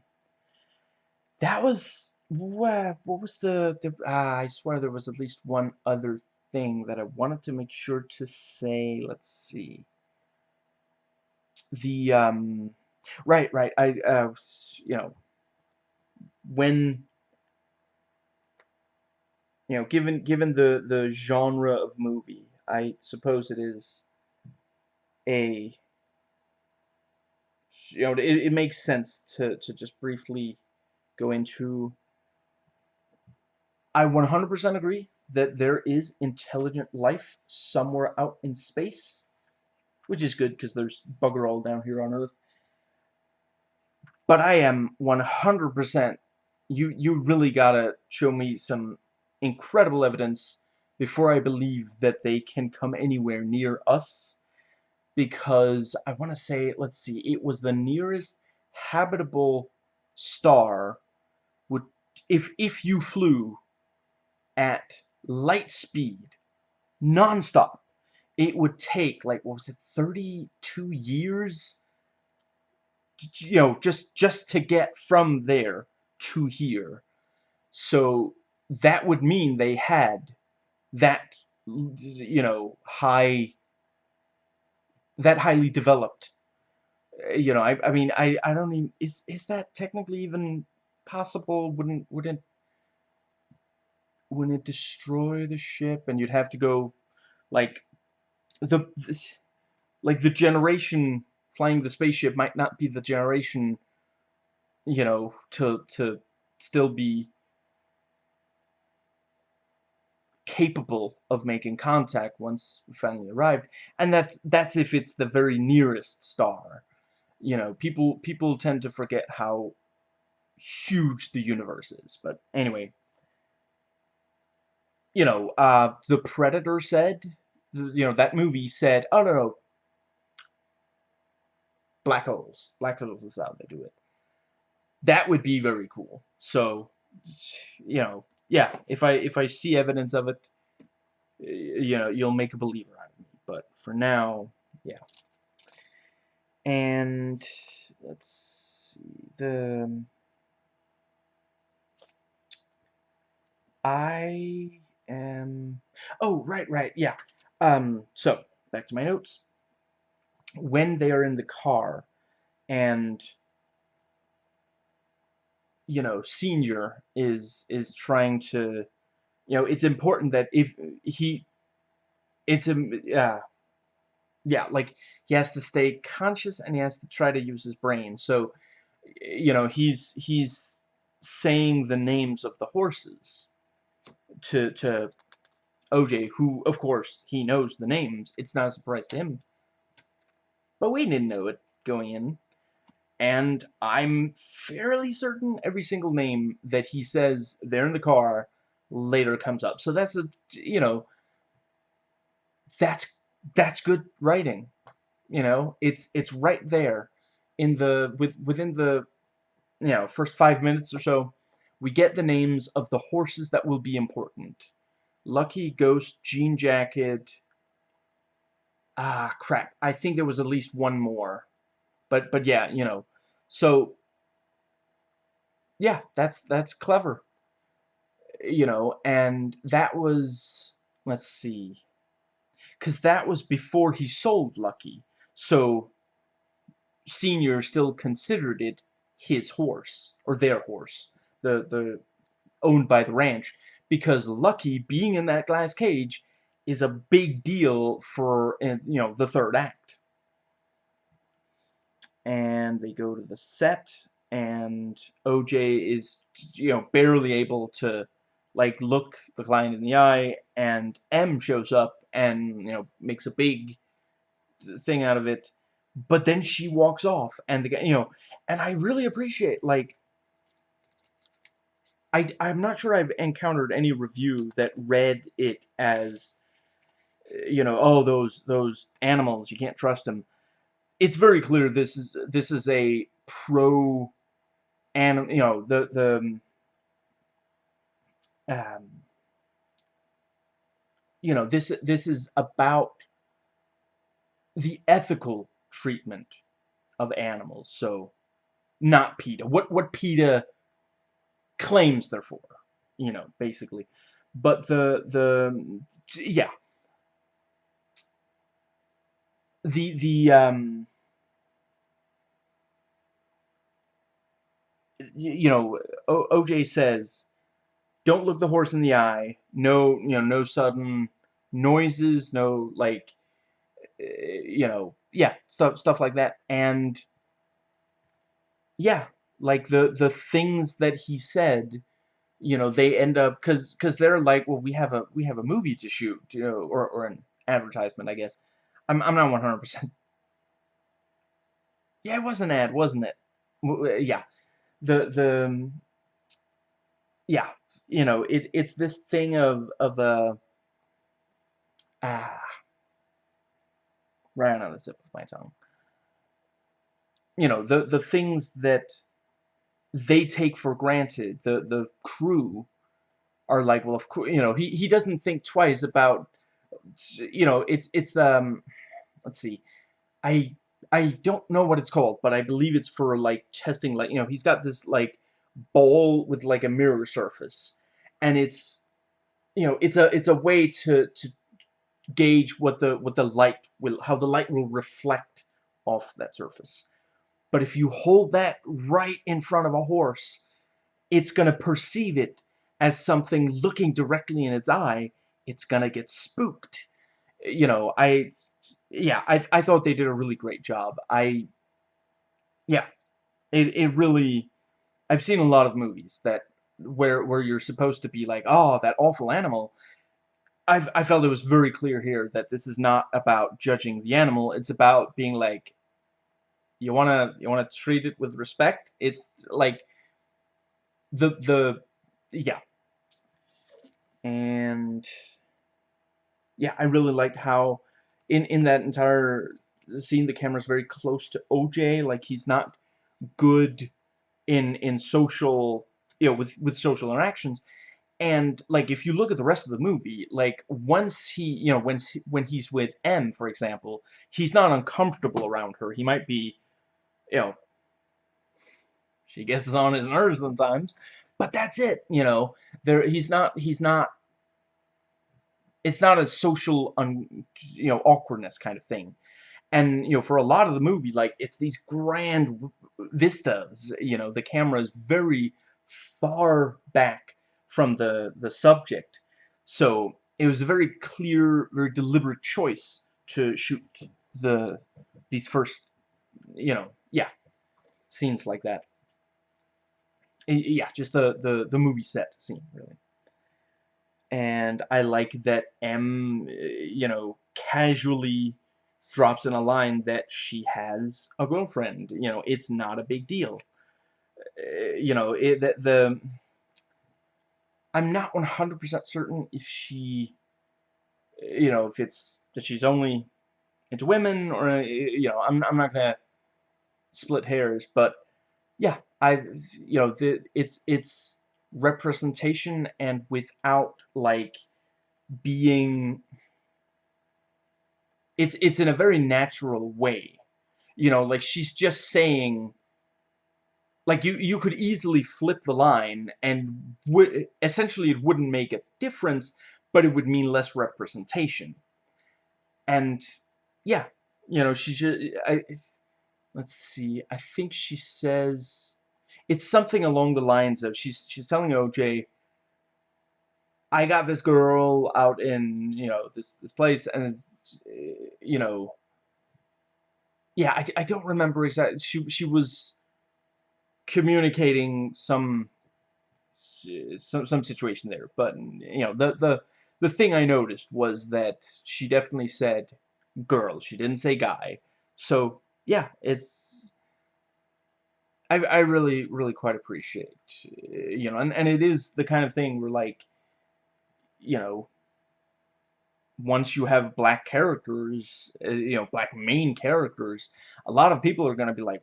That was what what was the the uh, I swear there was at least one other thing that I wanted to make sure to say. Let's see. The um Right, right. I, uh, you know, when, you know, given given the the genre of movie, I suppose it is a, you know, it, it makes sense to to just briefly go into. I 100% agree that there is intelligent life somewhere out in space, which is good because there's bugger all down here on Earth. But I am 100%, you, you really gotta show me some incredible evidence before I believe that they can come anywhere near us. Because I want to say, let's see, it was the nearest habitable star would if if you flew at light speed nonstop it would take like what was it 32 years you know, just just to get from there to here. So that would mean they had that, you know, high, that highly developed. Eh, you know, I, I mean, I, I don't mean, is, is that technically even possible? Wouldn't, wouldn't, wouldn't it destroy the ship and you'd have to go, like, the, the like the generation flying the spaceship might not be the generation, you know, to to still be capable of making contact once we finally arrived. And that's that's if it's the very nearest star. You know, people people tend to forget how huge the universe is. But anyway, you know, uh, the Predator said, you know, that movie said, oh no, no, black holes. Black holes is how they do it. That would be very cool. So, you know, yeah, if I if I see evidence of it, you know, you'll make a believer out of me. But for now, yeah. And let's see the I am oh right right yeah um so back to my notes when they are in the car and you know senior is is trying to you know it's important that if he it's a yeah. Yeah like he has to stay conscious and he has to try to use his brain. So you know he's he's saying the names of the horses to to OJ who of course he knows the names. It's not a surprise to him. But we didn't know it going in. And I'm fairly certain every single name that he says there in the car later comes up. So that's, a, you know, that's, that's good writing. You know, it's it's right there in the with within the you know first five minutes or so. We get the names of the horses that will be important. Lucky, Ghost, Jean Jacket. Ah, crap. I think there was at least one more. But but yeah, you know. So yeah, that's that's clever. You know, and that was let's see. Cuz that was before he sold Lucky. So Senior still considered it his horse or their horse, the the owned by the ranch because Lucky being in that glass cage is a big deal for eh, you know the third act. And they go to the set and OJ is you know barely able to like look the client in the eye and Em shows up and you know makes a big thing out of it but then she walks off and the you know and I really appreciate like I, I'm not sure I've encountered any review that read it as you know oh those those animals you can't trust them it's very clear this is this is a pro and you know the the um, you know this this is about the ethical treatment of animals so not PETA. What what PETA claims they're for you know basically. But the the yeah the the um you know, o OJ says, don't look the horse in the eye. No, you know, no sudden noises, no like, eh, you know, yeah, stuff stuff like that. And yeah, like the the things that he said, you know, they end up because because they're like, well, we have a we have a movie to shoot, you know, or or an advertisement, I guess. I'm I'm not 100. percent Yeah, it was an ad, wasn't it? Yeah the the yeah you know it it's this thing of of a ah right on the tip of my tongue you know the the things that they take for granted the the crew are like well of course you know he he doesn't think twice about you know it's it's um let's see. I I don't know what it's called, but I believe it's for like testing like you know he's got this like ball with like a mirror surface. And it's you know it's a it's a way to to gauge what the what the light will how the light will reflect off that surface. But if you hold that right in front of a horse it's going to perceive it as something looking directly in its eye. It's going to get spooked. You know i yeah, I I thought they did a really great job. I yeah, it it really I've seen a lot of movies that where where you're supposed to be like, oh, that awful animal. I've, I felt it was very clear here that this is not about judging the animal. It's about being like, you wanna you wanna treat it with respect. It's like the the yeah, and yeah, I really liked how in in that entire scene the camera's very close to OJ like he's not good in in social you know with with social interactions. And like if you look at the rest of the movie like once he you know when when he's with Em for example he's not uncomfortable around her. He might be you know she gets on his nerves sometimes but that's it you know. There he's not he's not it's not a social un, you know awkwardness kind of thing. And you know for a lot of the movie like it's these grand vistas you know the camera is very far back from the the subject. So it was a very clear very deliberate choice to shoot the these first you know yeah scenes like that. Yeah just the the, the movie set scene really and I like that Em, you know, casually drops in a line that she has a girlfriend. You know, it's not a big deal. Uh, you know, it, the, the I'm not 100% certain if she, you know, if it's that she's only into women, or, you know, I'm, I'm not gonna split hairs, but, yeah, I, you know, the, it's, it's representation and without, like, being, it's, it's in a very natural way, you know, like, she's just saying, like you you could easily flip the line and essentially it wouldn't make a difference but it would mean less representation. And yeah you know she just I let's see I think she says it's something along the lines of she's she's telling OJ I got this girl out in you know this this place and it's eh, you know yeah I, I don't remember exactly she she was communicating some some some situation there. But you know, the the the thing I noticed was that she definitely said girl. She didn't say guy. So yeah, it's I I really really quite appreciate you know, and and it is the kind of thing where like you know once you have black characters, uh, you know, black main characters, a lot of people are going to be like,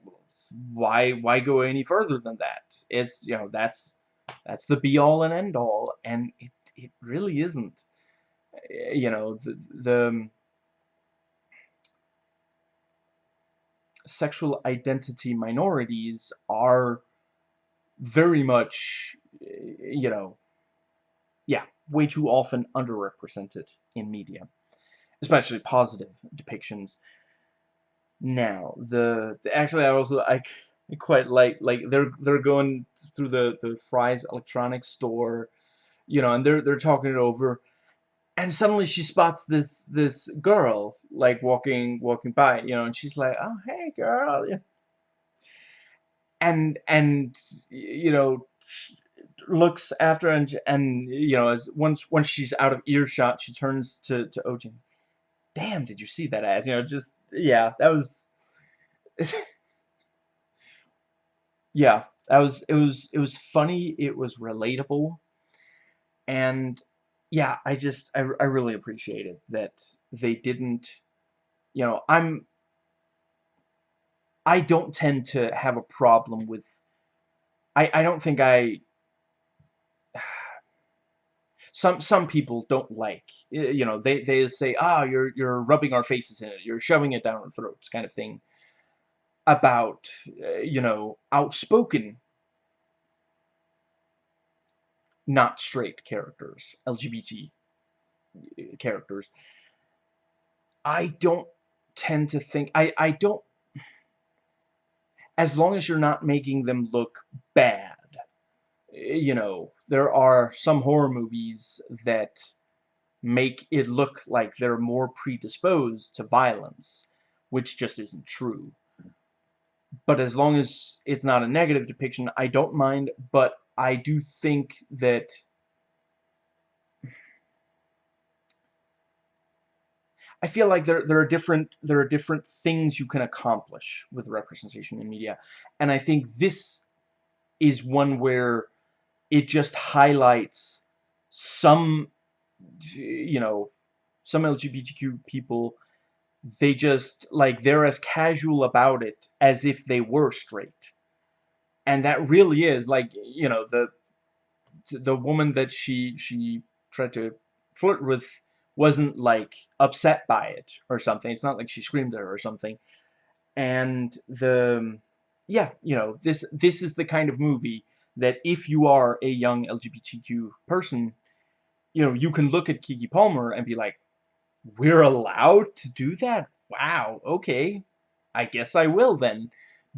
why why go any further than that? It's you know that's that's the be all and end all, and it it really isn't. Eh, you know the the sexual identity minorities are very much eh, you know yeah way too often underrepresented in media especially positive depictions. Now the, the actually I also I, I quite like like they're they're going through the the Fry's electronics store you know and they're they're talking it over and suddenly she spots this this girl like walking walking by you know and she's like oh hey girl. And and you know looks after and and you know as once once she's out of earshot she turns to to Ojin. Damn did you see that ass? You know just yeah, that was [laughs] yeah, that was it was it was funny, it was relatable, and yeah, I just I, I really appreciated that they didn't you know, I'm I don't tend to have a problem with I I don't think I [sighs] some some people don't like you know they they say ah oh, you're you're rubbing our faces in it. You're shoving it down our throats kind of thing about uh, you know outspoken not straight characters LGBT uh, characters I don't tend to think I I don't as long as you're not making them look bad you know, there are some horror movies that make it look like they're more predisposed to violence, which just isn't true. But as long as it's not a negative depiction, I don't mind, but I do think that I feel like there there are different there are different things you can accomplish with representation in media, and I think this is one where it just highlights some, you know, some LGBTQ people, they just, like, they're as casual about it as if they were straight. And that really is, like, you know, the the woman that she she tried to flirt with wasn't like upset by it or something. It's not like she screamed at her or something. And the yeah, you know, this this is the kind of movie that if you are a young LGBTQ person, you know, you can look at Keke Palmer and be like, we're allowed to do that? Wow, okay. I guess I will then.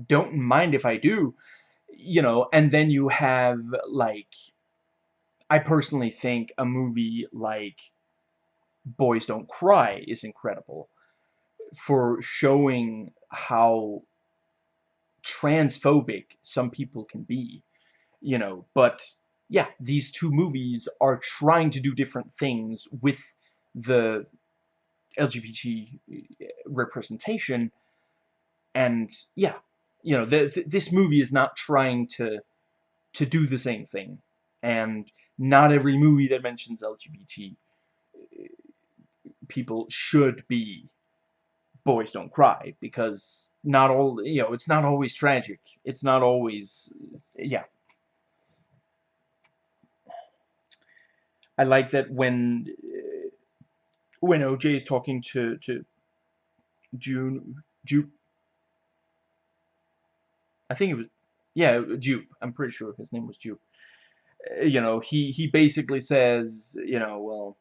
Don't mind if I do. You know, and then you have, like, I personally think a movie like Boys Don't Cry is incredible for showing how transphobic some people can be you know, but yeah, these two movies are trying to do different things with the LGBT representation, and yeah, you know, the, the, this movie is not trying to to do the same thing, and not every movie that mentions LGBT uh, people should be boys don't cry because not all you know it's not always tragic. It's not always yeah. I like that when uh, when OJ is talking to to June Jupe I think it was yeah Jupe. I'm pretty sure his name was Jupe. Uh, you know he he basically says you know well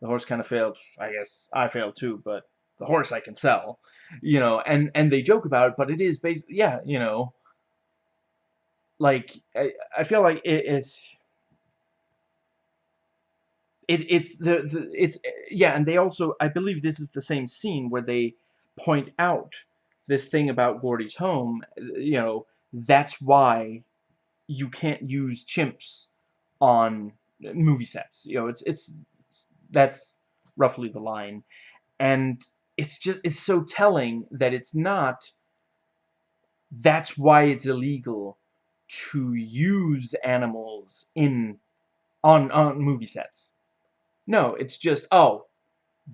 the horse kind of failed I guess I failed too but the horse I can sell you know and and they joke about it but it is basically yeah you know like I, I feel like it, it's it, it's the, the it's yeah and they also I believe this is the same scene where they point out this thing about Gordy's home you know that's why you can't use chimps on movie sets. You know it's it's, it's that's roughly the line. And it's just it's so telling that it's not that's why it's illegal to use animals in on on movie sets. No, it's just, oh,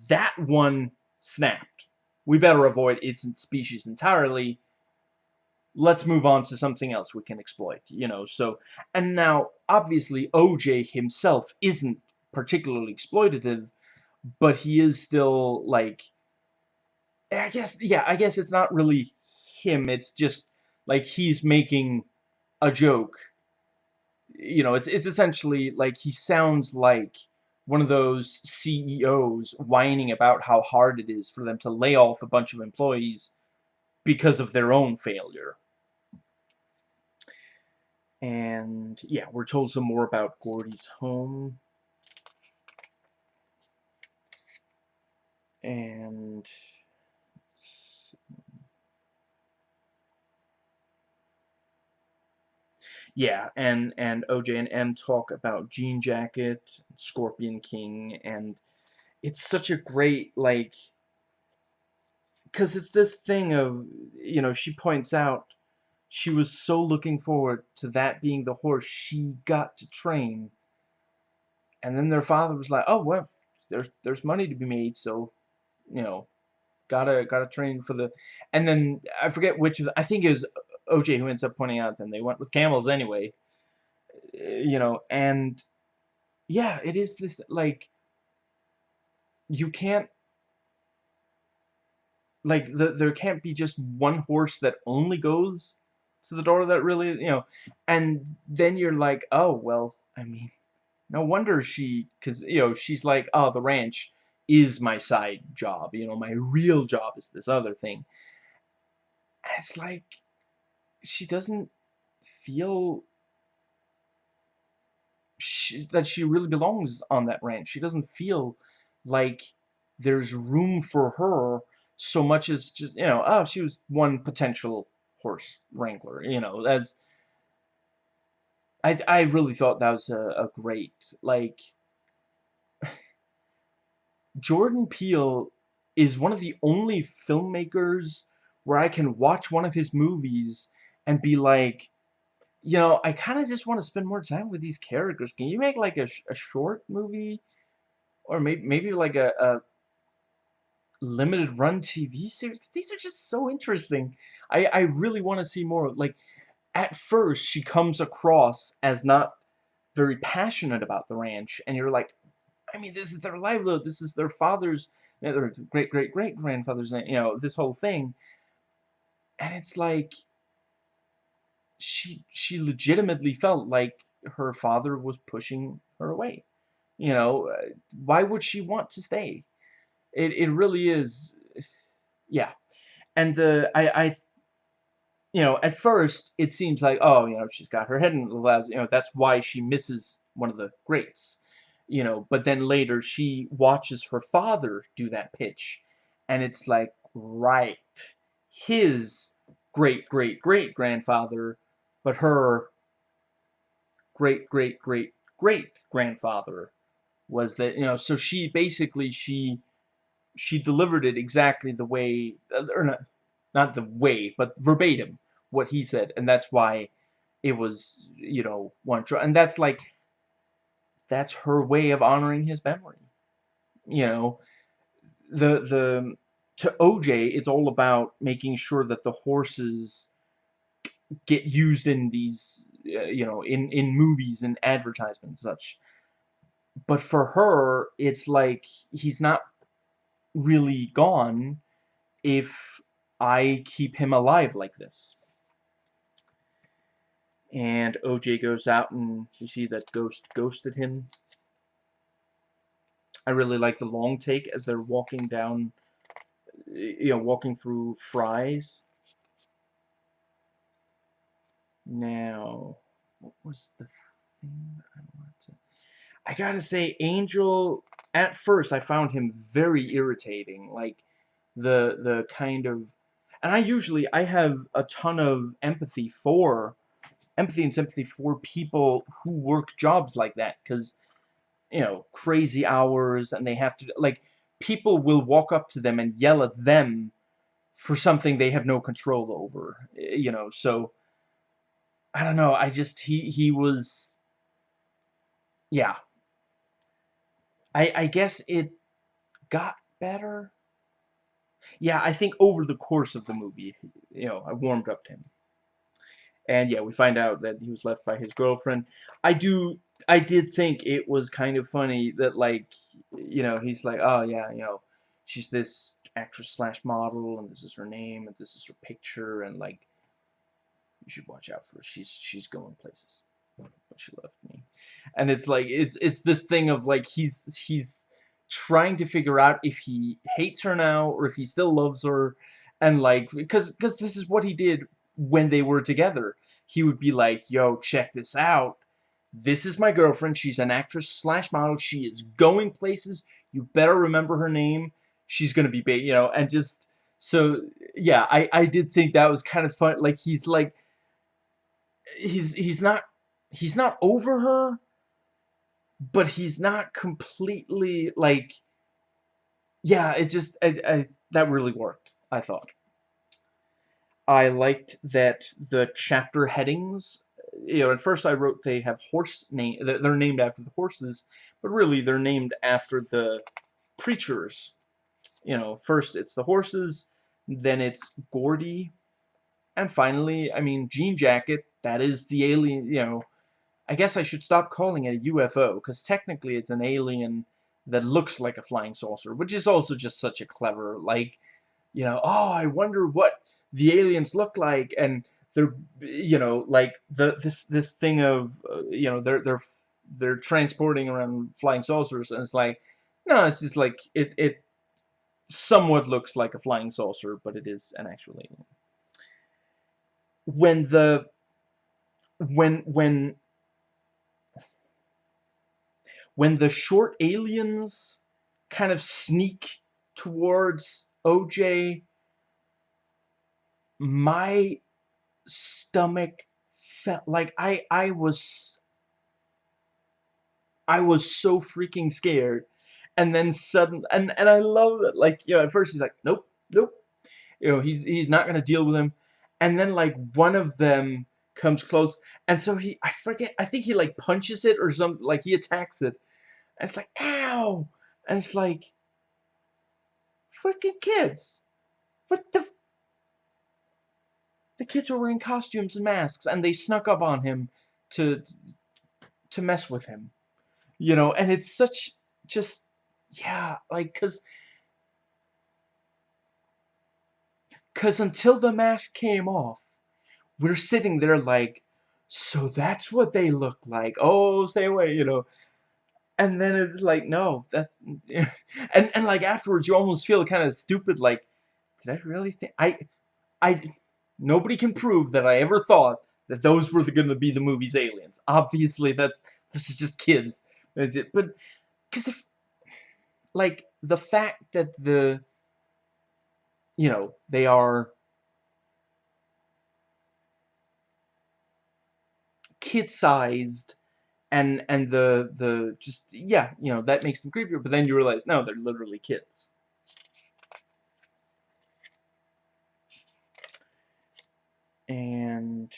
that one snapped. We better avoid its species entirely. Let's move on to something else we can exploit, you know, so, and now, obviously, OJ himself isn't particularly exploitative, but he is still, like, I guess, yeah, I guess it's not really him, it's just, like, he's making a joke. You know, it's, it's essentially, like, he sounds like one of those CEOs whining about how hard it is for them to lay off a bunch of employees because of their own failure. And yeah, we're told some more about Gordy's home. And yeah, and and OJ and Em talk about Jean Jacket, Scorpion King, and it's such a great like because it's this thing of you know she points out she was so looking forward to that being the horse she got to train and then their father was like oh well there's there's money to be made so you know gotta gotta train for the and then I forget which of the, I think it was OJ who ends up pointing out then they went with camels anyway. Eh, you know, and yeah, it is this like you can't like the, there can't be just one horse that only goes to the door that really you know and then you're like oh well I mean no wonder she because you know she's like oh the ranch is my side job you know my real job is this other thing. And it's like she doesn't feel she, that she really belongs on that ranch. She doesn't feel like there's room for her so much as just, you know, oh, she was one potential horse wrangler, you know, that's, I, I really thought that was a, a great, like, [sighs] Jordan Peele is one of the only filmmakers where I can watch one of his movies and be like, you know, I kind of just want to spend more time with these characters. Can you make like a, a short movie? Or maybe, maybe like a, a limited run TV series? These are just so interesting. I, I really want to see more. Like, at first, she comes across as not very passionate about the ranch. And you're like, I mean, this is their livelihood. This is their father's, their great-great-great-grandfather's, you know, this whole thing. And it's like, she she legitimately felt like her father was pushing her away. You know, uh, why would she want to stay? It it really is, yeah. And the I I, you know, at first it seems like oh you know she's got her head in the clouds. You know that's why she misses one of the greats. You know, but then later she watches her father do that pitch, and it's like right, his great great great grandfather but her great great great great grandfather was that you know so she basically she she delivered it exactly the way uh, or not not the way but verbatim what he said and that's why it was you know one and that's like that's her way of honoring his memory. You know the the to OJ, it's all about making sure that the horses get used in these, uh, you know, in, in movies and advertisements such. But for her, it's like he's not really gone if I keep him alive like this. And OJ goes out and you see that Ghost ghosted him. I really like the long take as they're walking down, you know, walking through Fry's. Now, what was the thing I wanted to... I gotta say, Angel, at first, I found him very irritating. Like, the, the kind of... And I usually, I have a ton of empathy for, empathy and sympathy for people who work jobs like that. Because, you know, crazy hours, and they have to, like, people will walk up to them and yell at them for something they have no control over. Eh, you know, so I don't know. I just he he was yeah. I I guess it got better. Yeah, I think over the course of the movie, you know, I warmed up to him. And yeah, we find out that he was left by his girlfriend. I do I did think it was kind of funny that like, you know, he's like, "Oh yeah, you know, she's this actress slash model and this is her name and this is her picture and like you should watch out for her. She's she's going places. But she left me. And it's like it's it's this thing of like he's he's trying to figure out if he hates her now or if he still loves her and like because because this is what he did when they were together. He would be like, "Yo, check this out. This is my girlfriend. She's an actress slash model. She is going places. You better remember her name. She's gonna be big, you know." And just so yeah, I I did think that was kind of fun. Like he's like he's he's not he's not over her, but he's not completely like yeah, it just I, I, that really worked, I thought. I liked that the chapter headings, you know, at first I wrote they have horse name, they're named after the horses, but really they're named after the creatures. You know, first it's the horses, then it's Gordy, and finally, I mean, Jean Jacket, that is the alien, you know, I guess I should stop calling it a UFO, because technically it's an alien that looks like a flying saucer, which is also just such a clever, like, you know, oh, I wonder what the aliens look like, and they're, you know, like, the this this thing of, uh, you know, they're, they're, they're transporting around flying saucers, and it's like, no, it's just like, it, it somewhat looks like a flying saucer, but it is an actual alien. When the when when when the short aliens kind of sneak towards OJ my stomach felt like I I was I was so freaking scared. And then sudden and and I love it like you know at first he's like nope nope. You know he's he's not gonna deal with him. And then like one of them comes close and so he I forget I think he like punches it or something like he attacks it. And it's like ow! And it's like freaking kids! What the the kids were wearing costumes and masks and they snuck up on him to to mess with him you know? And it's such just yeah like cuz Because until the mask came off, we're sitting there like, so that's what they look like. Oh, stay away, you know. And then it's like, no, that's... [laughs] and, and like afterwards, you almost feel kind of stupid, like, did I really think... I... I... Nobody can prove that I ever thought that those were going to be the movie's aliens. Obviously, that's... This is just kids. Is it? But... Because if... Like, the fact that the you know, they are kid-sized and and the the just yeah you know that makes them creepier but then you realize no they're literally kids. And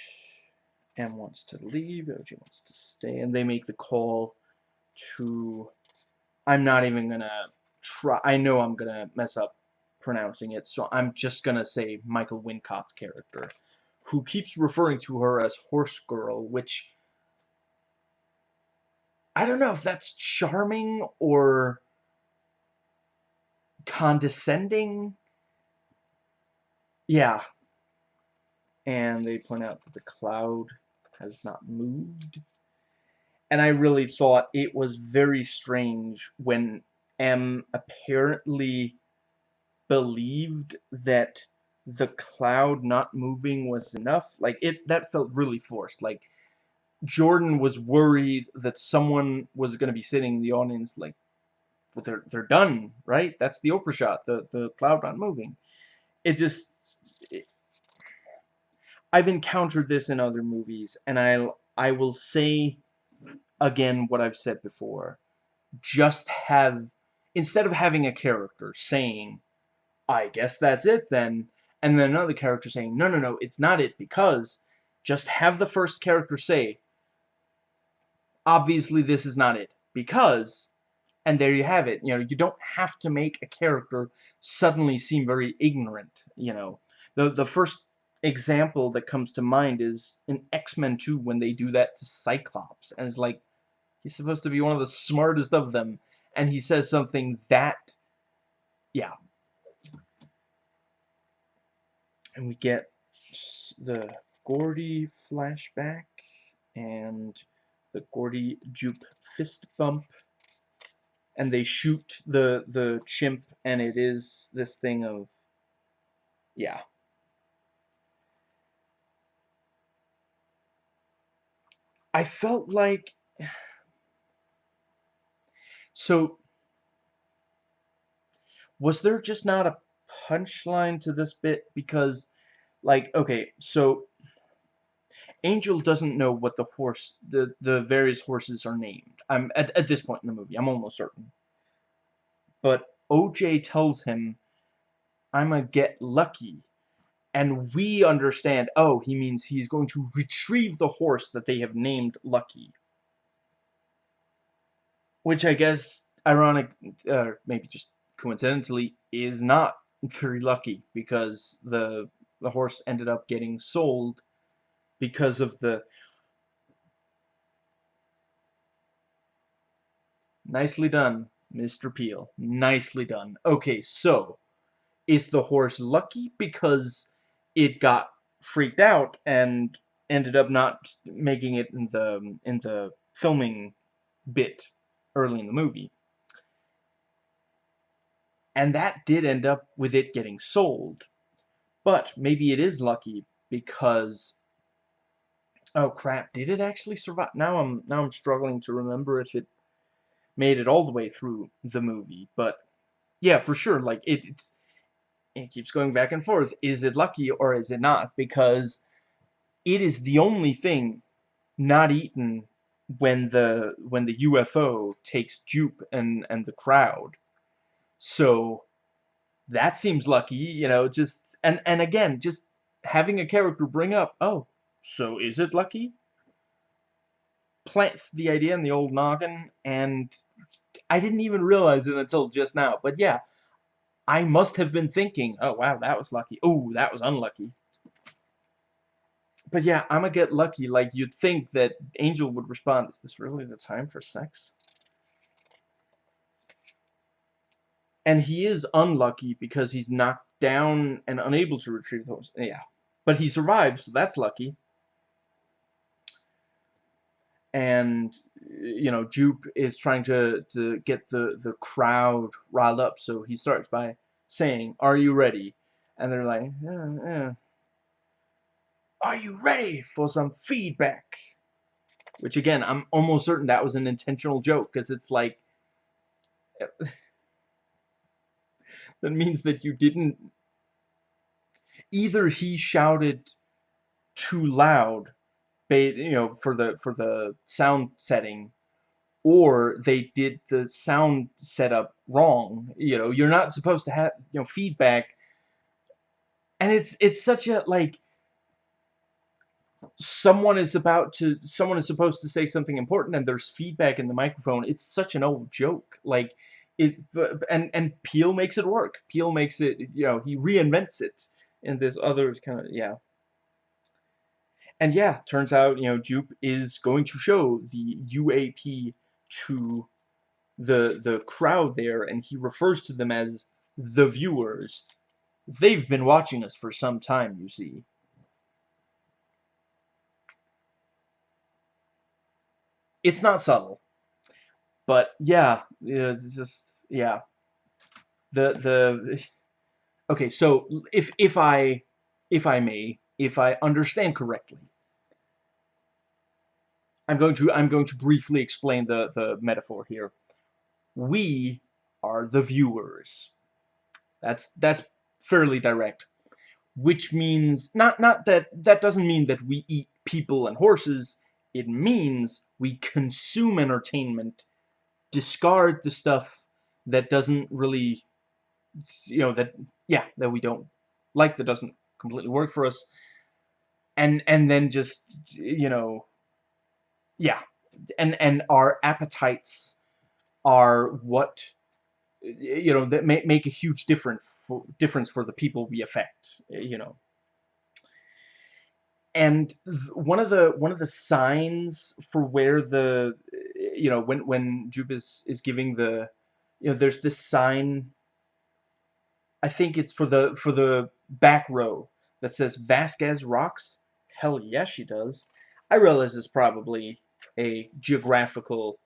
Em wants to leave OJ wants to stay and they make the call to I'm not even gonna try I know I'm gonna mess up pronouncing it, so I'm just gonna say Michael Wincott's character, who keeps referring to her as Horse Girl, which I don't know if that's charming or condescending. Yeah. And they point out that the cloud has not moved. And I really thought it was very strange when Em apparently believed that the cloud not moving was enough. Like, it that felt really forced. Like, Jordan was worried that someone was going to be sitting in the audience like, well, they're, they're done, right? That's the Oprah shot, the, the cloud not moving. It just... I've encountered this in other movies, and I'll I will say again what I've said before. Just have, instead of having a character saying, I guess that's it then, and then another character saying, no, no, no, it's not it because, just have the first character say, obviously this is not it, because, and there you have it, you know, you don't have to make a character suddenly seem very ignorant, you know. The, the first example that comes to mind is in X-Men 2 when they do that to Cyclops, and it's like, he's supposed to be one of the smartest of them, and he says something that, yeah. And we get the Gordy flashback, and the Gordy Jupe fist bump. And they shoot the the chimp and it is this thing of yeah. I felt like [sighs] so was there just not a punchline to this bit because like okay so Angel doesn't know what the horse, the, the various horses are named. I'm at, at this point in the movie, I'm almost certain. But OJ tells him, I'm a get lucky. And we understand, oh, he means he's going to retrieve the horse that they have named Lucky. Which I guess, ironic, uh, maybe just coincidentally, is not very lucky because the the horse ended up getting sold because of the nicely done Mr. Peele nicely done okay so is the horse lucky because it got freaked out and ended up not making it in the in the filming bit early in the movie and that did end up with it getting sold but maybe it is lucky because Oh crap, did it actually survive? Now I'm now I'm struggling to remember if it made it all the way through the movie, but yeah, for sure, like it it's it keeps going back and forth. Is it lucky or is it not? Because it is the only thing not eaten when the when the UFO takes Jupe and and the crowd. So that seems lucky, you know, just and and again, just having a character bring up, oh, so is it lucky? Plants the idea in the old noggin, and I didn't even realize it until just now. But yeah, I must have been thinking, oh wow, that was lucky. Oh, that was unlucky. But yeah, I'm gonna get lucky. Like, you'd think that Angel would respond, is this really the time for sex? And he is unlucky because he's knocked down and unable to retrieve those. Yeah. But he survives, so that's lucky and you know Jupe is trying to to get the the crowd riled up so he starts by saying are you ready and they're like yeah, yeah. are you ready for some feedback which again I'm almost certain that was an intentional joke because it's like that means that you didn't either he shouted too loud you know, for the for the sound setting, or they did the sound setup wrong. You know, you're not supposed to have you know feedback, and it's it's such a like someone is about to someone is supposed to say something important and there's feedback in the microphone it's such an old joke like it's and and Peele makes it work. Peele makes it, you know, he reinvents it in this other kind of yeah. And yeah, turns out, you know, Jupe is going to show the UAP to the the crowd there, and he refers to them as the viewers. They've been watching us for some time, you see. It's not subtle. But yeah, it's just yeah. The the [laughs] okay, so if if I if I may, if I understand correctly, I'm going to I'm going to briefly explain the the metaphor here. We are the viewers. That's that's fairly direct. Which means not not that that doesn't mean that we eat people and horses. It means we consume entertainment discard the stuff that doesn't really, you know, that, yeah, that we don't like, that doesn't completely work for us, and, and then just, you know, yeah, and, and our appetites are what, you know, that may, make a huge difference for, difference for the people we affect, you know. And one of the one of the signs for where the you know when when Jupe is is giving the you know there's this sign I think it's for the for the back row that says Vasquez rocks. Hell yeah, she does. I realize it's probably a geographical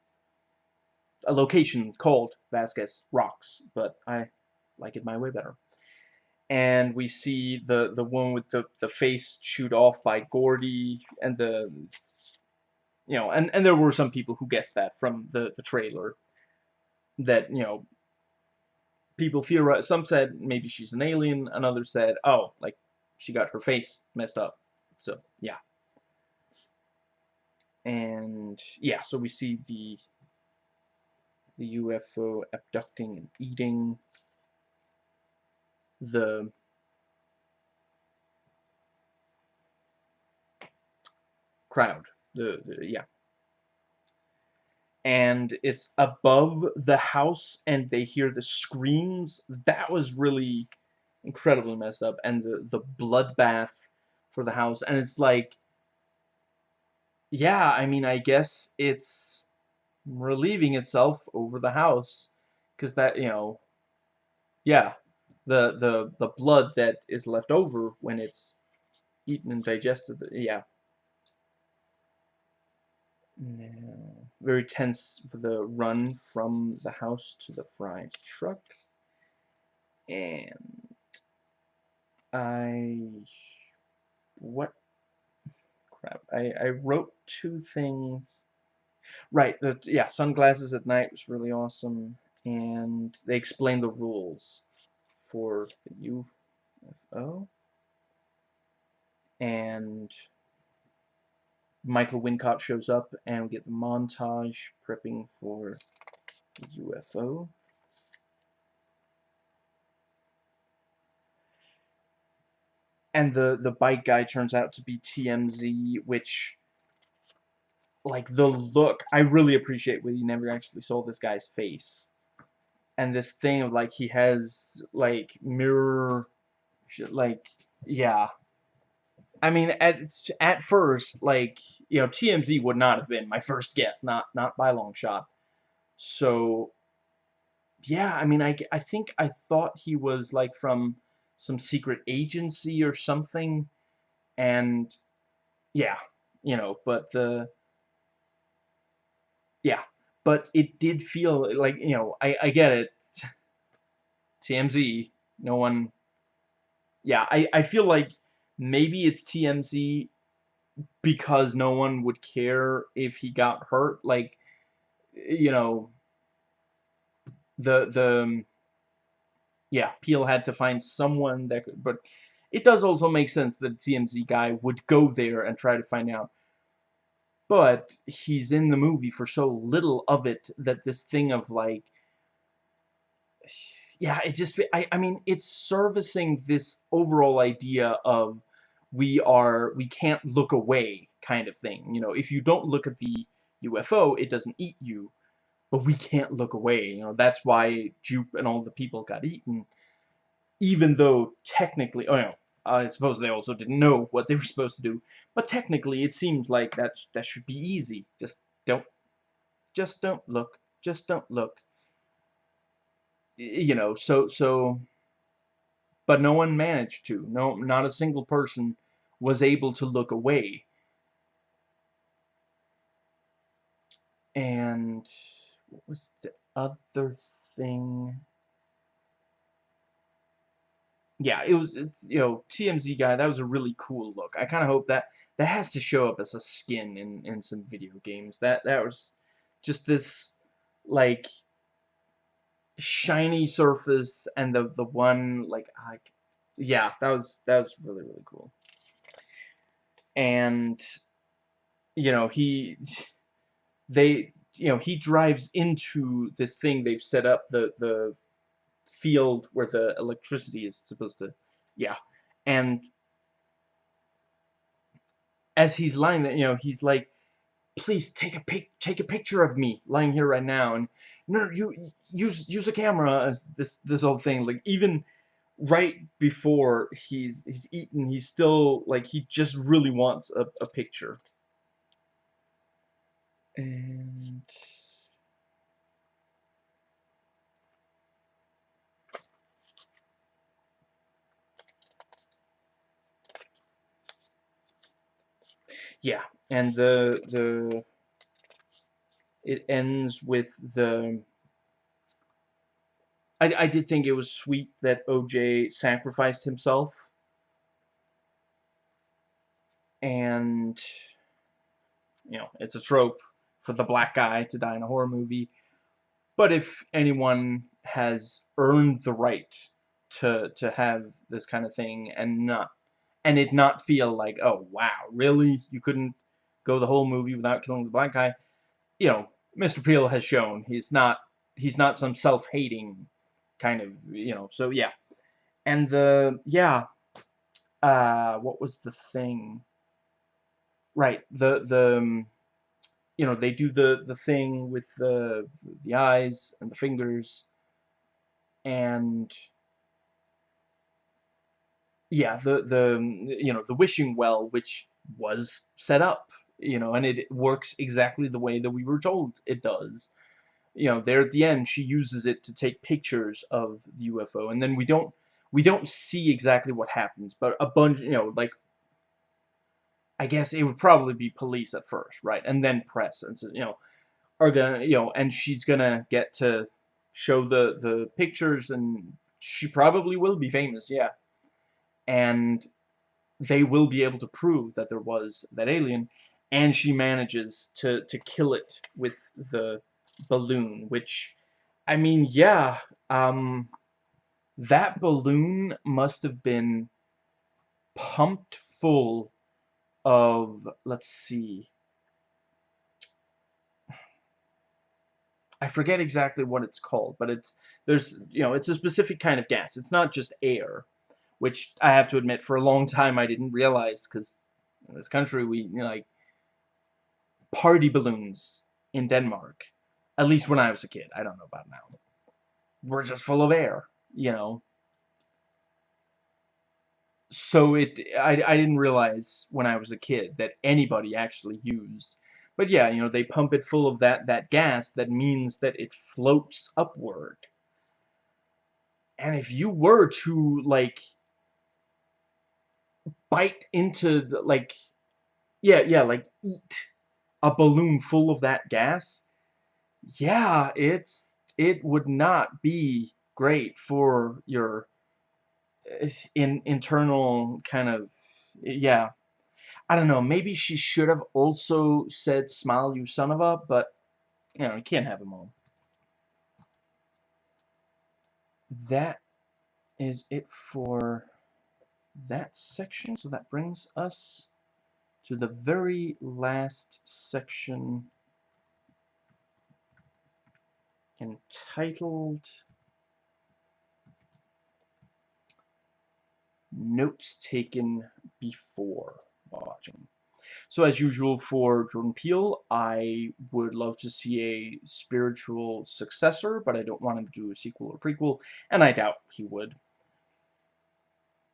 a location called Vasquez rocks but I like it my way better. And we see the the one with the the face chewed off by Gordy and the you know and and there were some people who guessed that from the the trailer that you know people theorized, some said maybe she's an alien another said oh like she got her face messed up so yeah and yeah so we see the the UFO abducting and eating the crowd. The, the, yeah. And it's above the house and they hear the screams. That was really incredibly messed up. And the, the bloodbath for the house. And it's like, yeah, I mean, I guess it's relieving itself over the house. Because that, you know, yeah, the the the blood that is left over when it's eaten and digested. Yeah. Very tense for the run from the house to the fried truck. And I what crap. I I wrote two things. Right, the yeah, sunglasses at night was really awesome and they explain the rules for the UFO. And Michael Wincott shows up and we get the montage prepping for UFO. And the, the bike guy turns out to be TMZ, which, like, the look, I really appreciate when you never actually saw this guy's face and this thing of like he has like mirror like yeah I mean at at first like you know TMZ would not have been my first guess not not by long shot so yeah I mean I, I think I thought he was like from some secret agency or something and yeah you know but the yeah but it did feel like you know I I get it. TMZ, no one. Yeah, I I feel like maybe it's TMZ because no one would care if he got hurt. Like, you know, the the um, yeah, Peele had to find someone that could, but it does also make sense that TMZ guy would go there and try to find out but he's in the movie for so little of it that this thing of like yeah it just I, I mean it's servicing this overall idea of we are we can't look away kind of thing you know if you don't look at the UFO it doesn't eat you but we can't look away. You know, that's why Jupe and all the people got eaten, even though technically, oh no, I suppose they also didn't know what they were supposed to do, but technically it seems like that that should be easy. Just don't, just don't look, just don't look. You know, so so, but no one managed to. No, not a single person was able to look away. And what was the other thing? Yeah, it was, it's, you know, TMZ guy, that was a really cool look. I kind of hope that, that has to show up as a skin in, in some video games. That, that was just this, like, shiny surface and the, the one, like, I, yeah, that was, that was really, really cool. And, you know, he, they, you know, he drives into this thing they've set up, the, the field where the electricity is supposed to, yeah, and as he's lying there, you know, he's like, please take a pic, take a picture of me lying here right now, and no, you use use a camera, uh, this this whole thing, like even right before he's he's eaten, he's still like he just really wants a, a picture. And yeah, and the the it ends with the I, I did think it was sweet that OJ sacrificed himself and you know it's a trope for the black guy to die in a horror movie but if anyone has earned the right to to have this kind of thing and not and it not feel like, oh, wow, really? You couldn't go the whole movie without killing the black guy? You know, Mr. Peele has shown he's not he's not some self-hating kind of, you know, so yeah. And the, yeah, uh, what was the thing? Right, the, the, um, you know, they do the, the thing with the, the eyes and the fingers, and yeah, the the you know the wishing well, which was set up, you know, and it works exactly the way that we were told it does. You know, there at the end, she uses it to take pictures of the UFO, and then we don't we don't see exactly what happens, but a bunch, you know, like I guess it would probably be police at first, right, and then press, and so you know, are gonna, you know, and she's gonna get to show the the pictures, and she probably will be famous, yeah and they will be able to prove that there was that alien and she manages to to kill it with the balloon which I mean yeah um that balloon must have been pumped full of let's see. I forget exactly what it's called but it's there's you know it's a specific kind of gas. It's not just air which I have to admit, for a long time I didn't realize, because in this country we, you know, like, party balloons in Denmark, at least when I was a kid, I don't know about now, We're just full of air, you know. So it, I, I didn't realize when I was a kid that anybody actually used but yeah, you know, they pump it full of that, that gas that means that it floats upward. And if you were to, like, bite into the, like yeah yeah like eat a balloon full of that gas yeah it's it would not be great for your eh, in internal kind of yeah I don't know maybe she should have also said smile you son of a but you know you can't have them all that is it for that section. So that brings us to the very last section entitled Notes Taken Before Watching. So as usual for Jordan Peele, I would love to see a spiritual successor, but I don't want him to do a sequel or prequel, and I doubt he would.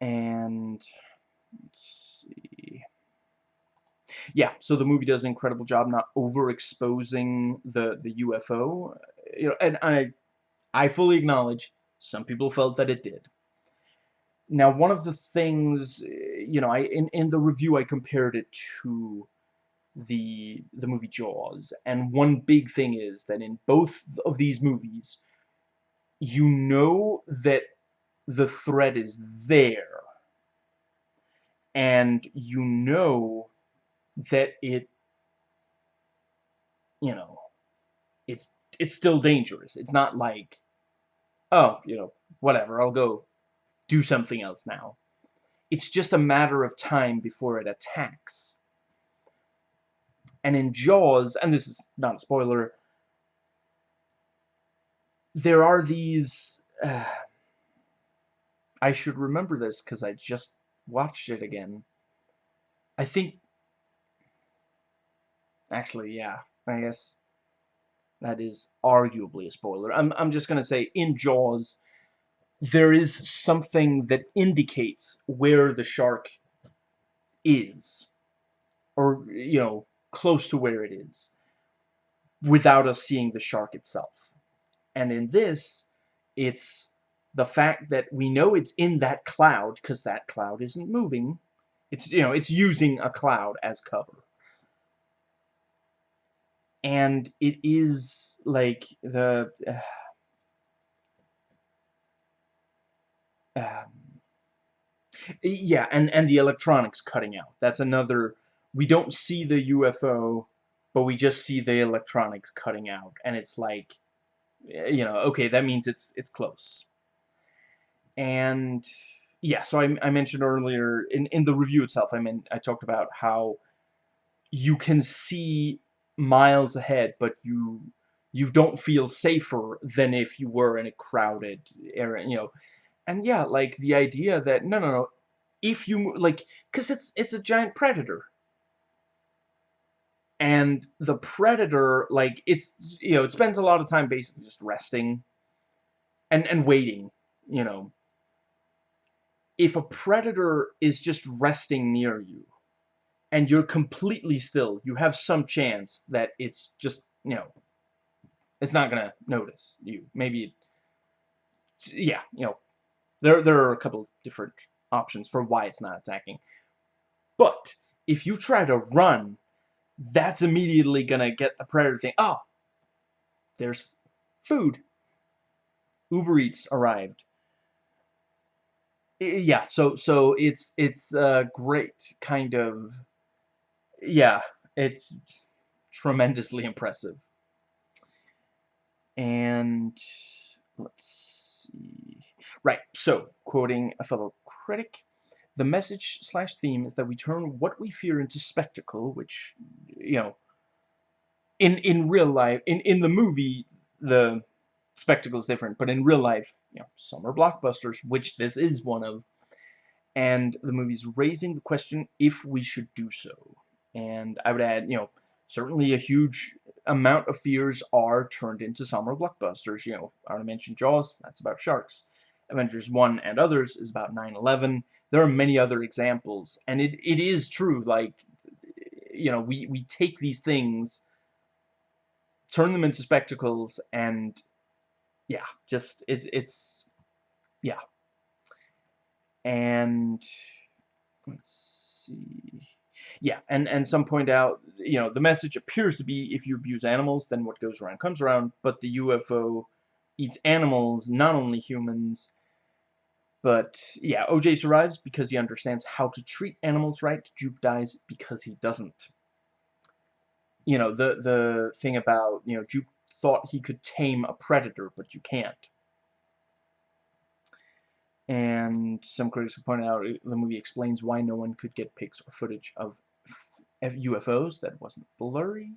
And. Yeah, so the movie does an incredible job not overexposing the the UFO. You know, and I I fully acknowledge some people felt that it did. Now, one of the things, you know, I in, in the review I compared it to the the movie Jaws, and one big thing is that in both of these movies, you know that the threat is there, and you know that it, you know, it's it's still dangerous. It's not like, oh, you know, whatever, I'll go do something else now. It's just a matter of time before it attacks. And in Jaws, and this is not a spoiler, there are these... Uh, I should remember this because I just watched it again. I think... Actually, yeah, I guess that is arguably a spoiler. I'm, I'm just going to say, in Jaws, there is something that indicates where the shark is or you know close to where it is without us seeing the shark itself. And in this it's the fact that we know it's in that cloud because that cloud isn't moving. It's you know it's using a cloud as cover and it is like the uh, um, yeah, and and the electronics cutting out. That's another. We don't see the UFO, but we just see the electronics cutting out, and it's like, eh, you know, okay, that means it's it's close. And yeah, so I, I mentioned earlier in in the review itself, I mean, I talked about how you can see miles ahead, but you you don't feel safer than if you were in a crowded area, you know and yeah, like the idea that no, no, no, if you like, because it's it's a giant predator, and the predator, like it's you know, it spends a lot of time basically just resting, and and waiting, you know. If a predator is just resting near you, and you're completely still, you have some chance that it's just you know, it's not gonna notice you. Maybe, yeah, you know, there, there are a couple different options for why it's not attacking. But if you try to run, that's immediately going to get the predator thing. Oh, there's food. Uber Eats arrived. Yeah, so so it's it's a great kind of yeah, it's tremendously impressive. And let's see. Right, so, quoting a fellow critic, the message slash theme is that we turn what we fear into spectacle, which, you know, in, in real life, in, in the movie, the spectacle is different, but in real life, you know, some are blockbusters, which this is one of, and the movie's raising the question if we should do so. And I would add, you know, certainly a huge amount of fears are turned into summer blockbusters. You know, I already mentioned Jaws, that's about sharks. Avengers 1 and others is about 9-11. There are many other examples, and it, it is true, like, you know, we, we take these things, turn them into spectacles, and, yeah, just, it's, it's, yeah. And, let's see, yeah, and, and some point out, you know, the message appears to be, if you abuse animals, then what goes around comes around, but the UFO eats animals, not only humans, but yeah, OJ survives because he understands how to treat animals right. Duke dies because he doesn't. You know, the, the thing about, you know, Duke thought he could tame a predator, but you can't. And some critics have pointed out uh, the movie explains why no one could get pics or footage of UFOs that wasn't blurry.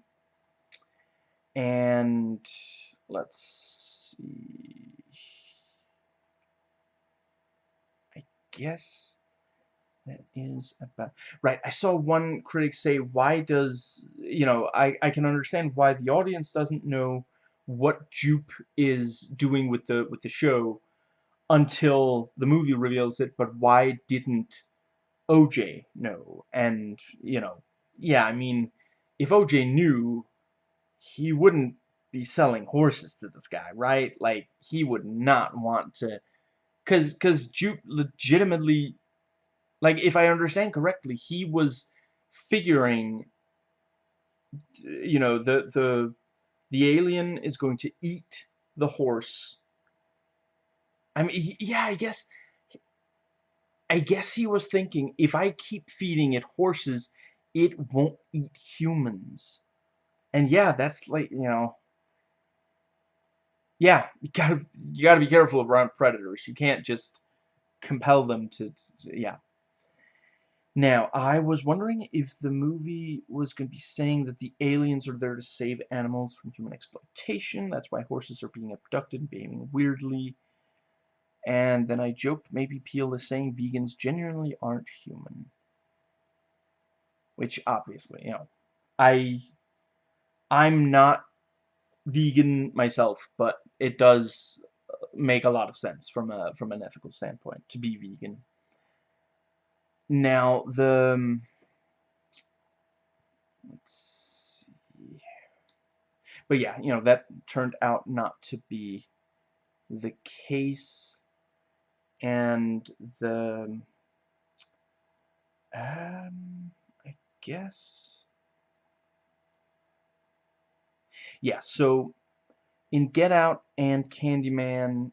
And let's see. I guess that is about right I saw one critic say why does you know I I can understand why the audience doesn't know what Jupe is doing with the with the show until the movie reveals it but why didn't OJ know and you know yeah I mean if OJ knew he wouldn't be selling horses to this guy right like he would not want to cuz cuz Jupe legitimately like, if I understand correctly, he was figuring, you know, the the the alien is going to eat the horse. I mean, yeah, I guess, I guess he was thinking, if I keep feeding it horses, it won't eat humans. And yeah, that's like, you know, yeah, you gotta, you gotta be careful around predators. You can't just compel them to, to yeah. Now, I was wondering if the movie was going to be saying that the aliens are there to save animals from human exploitation. That's why horses are being abducted and behaving weirdly. And then I joked maybe Peele is saying vegans genuinely aren't human. Which, obviously, you know, I... I'm not vegan myself, but it does make a lot of sense from a from an ethical standpoint to be vegan. Now, the... Um, let's see... But yeah, you know, that turned out not to be the case. And the... Um, guess... Yeah, so in Get Out and Candyman,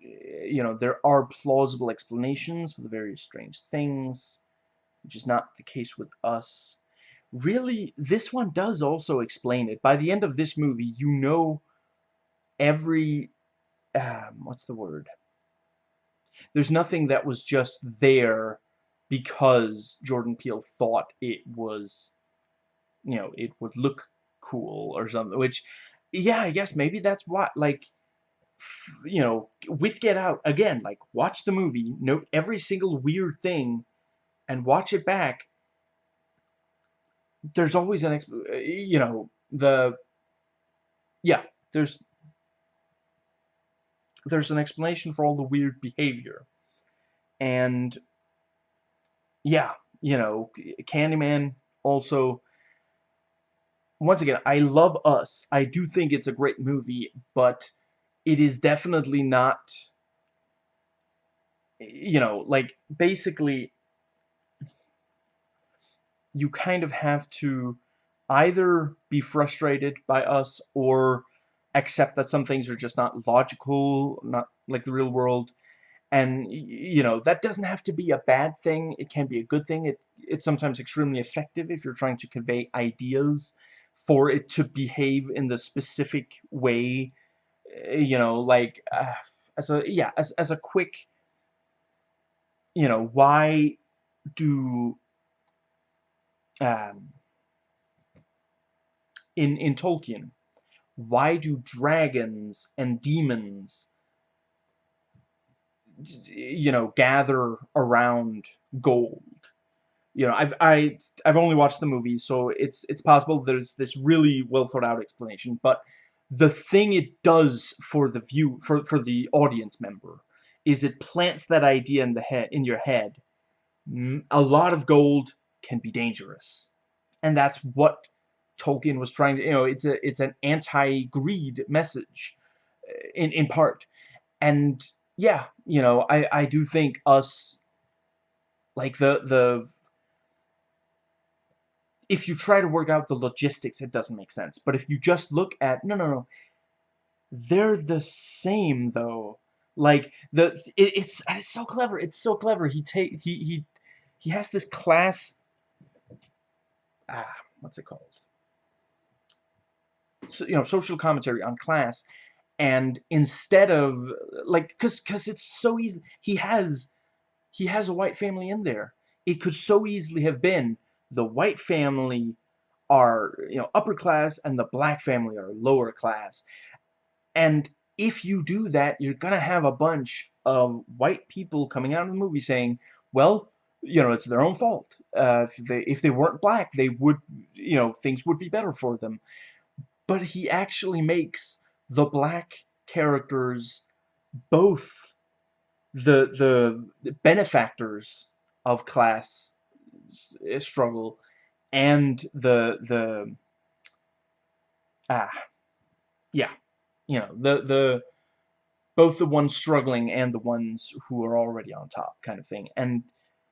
you know, there are plausible explanations for the various strange things, which is not the case with us. Really, this one does also explain it. By the end of this movie, you know every, um, what's the word? There's nothing that was just there because Jordan Peele thought it was, you know, it would look cool or something, which, yeah, I guess maybe that's why, like, you know, with Get Out, again, like, watch the movie, note every single weird thing, and watch it back. There's always an, you know, the, yeah, there's, there's an explanation for all the weird behavior. And, yeah, you know, Candyman also, once again, I love Us. I do think it's a great movie, but it is definitely not you know like basically you kind of have to either be frustrated by us or accept that some things are just not logical not like the real world and you know that doesn't have to be a bad thing. It can be a good thing. It it's sometimes extremely effective if you're trying to convey ideas for it to behave in the specific way you know, like, uh, as a, yeah, as, as a quick, you know, why do, um, in, in Tolkien, why do dragons and demons, you know, gather around gold? You know, I've I I've only watched the movie, so it's it's possible there's this really well thought out explanation, but the thing it does for the view for for the audience member is it plants that idea in the head in your head a lot of gold can be dangerous and that's what Tolkien was trying to you know it's a it's an anti-greed message uh, in in part and yeah you know I I do think us like the the if you try to work out the logistics, it doesn't make sense. But if you just look at, no, no, no, they're the same though. Like the, it, it's it's so clever. It's so clever. He take he he he has this class. Ah, what's it called? So you know, social commentary on class, and instead of like, cause cause it's so easy. He has he has a white family in there. It could so easily have been the white family are, you know, upper class and the black family are lower class. And if you do that, you're going to have a bunch of white people coming out of the movie saying, well, you know, it's their own fault. Uh, if they if they weren't black, they would, you know, things would be better for them. But he actually makes the black characters both the the benefactors of class struggle and the the ah yeah you know the the both the ones struggling and the ones who are already on top kind of thing. And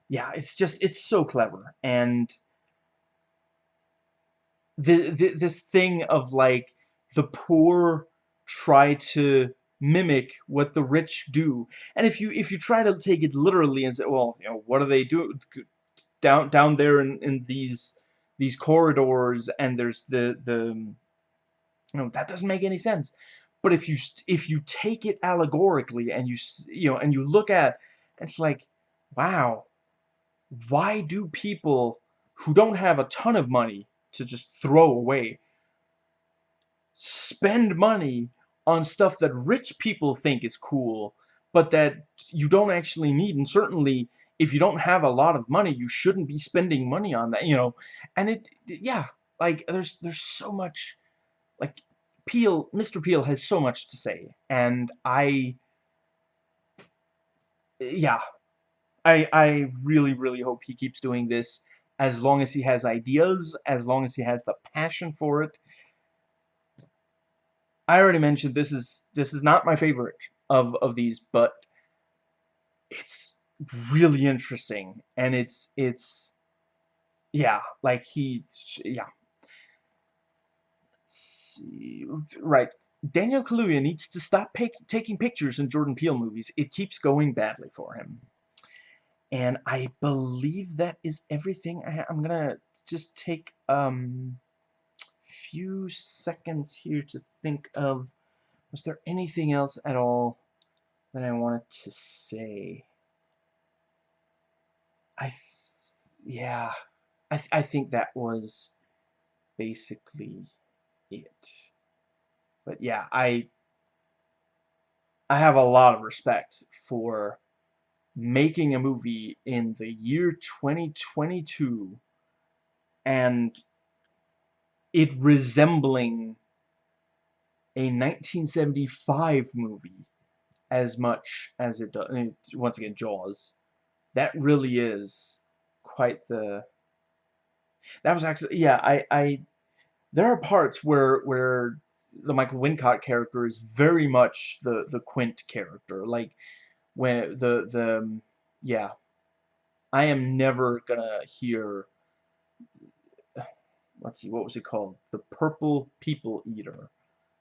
yeah it's just it's so clever. And the, the this thing of like the poor try to mimic what the rich do. And if you if you try to take it literally and say well you know what do they do? Down down there in, in these these corridors and there's the the you know that doesn't make any sense. But if you if you take it allegorically and you you know and you look at it's like wow why do people who don't have a ton of money to just throw away spend money on stuff that rich people think is cool but that you don't actually need and certainly if you don't have a lot of money you shouldn't be spending money on that you know and it yeah like there's there's so much like Peele Mr. Peele has so much to say and I yeah I I really really hope he keeps doing this as long as he has ideas as long as he has the passion for it I already mentioned this is this is not my favorite of of these but it's really interesting and it's it's yeah like he yeah. Right. Daniel Kaluuya needs to stop taking pictures in Jordan Peele movies. It keeps going badly for him. And I believe that is everything. I am gonna just take um few seconds here to think of was there anything else at all that I wanted to say? I yeah I, th I think that was basically it. But yeah I I have a lot of respect for making a movie in the year 2022 and it resembling a 1975 movie as much as it does once again Jaws. That really is quite the that was actually yeah I I there are parts where where the Michael Wincott character is very much the the Quint character like when the the yeah. I am never gonna hear let's see what was it called the purple people eater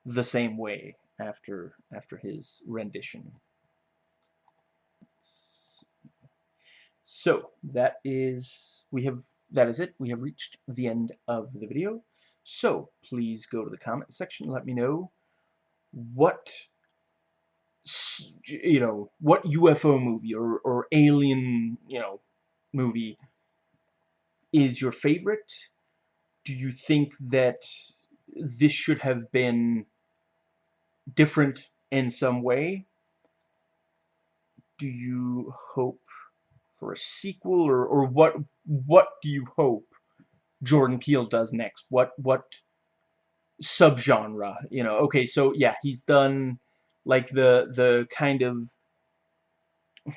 the same way after after his rendition So that is we have that is it. We have reached the end of the video. So please go to the comment section. Let me know what you know what UFO movie or or alien you know movie is your favorite. Do you think that this should have been different in some way? Do you hope for a sequel or or what what do you hope Jordan Peele does next? What what subgenre, you know? Okay, so yeah, he's done like the the kind of [sighs]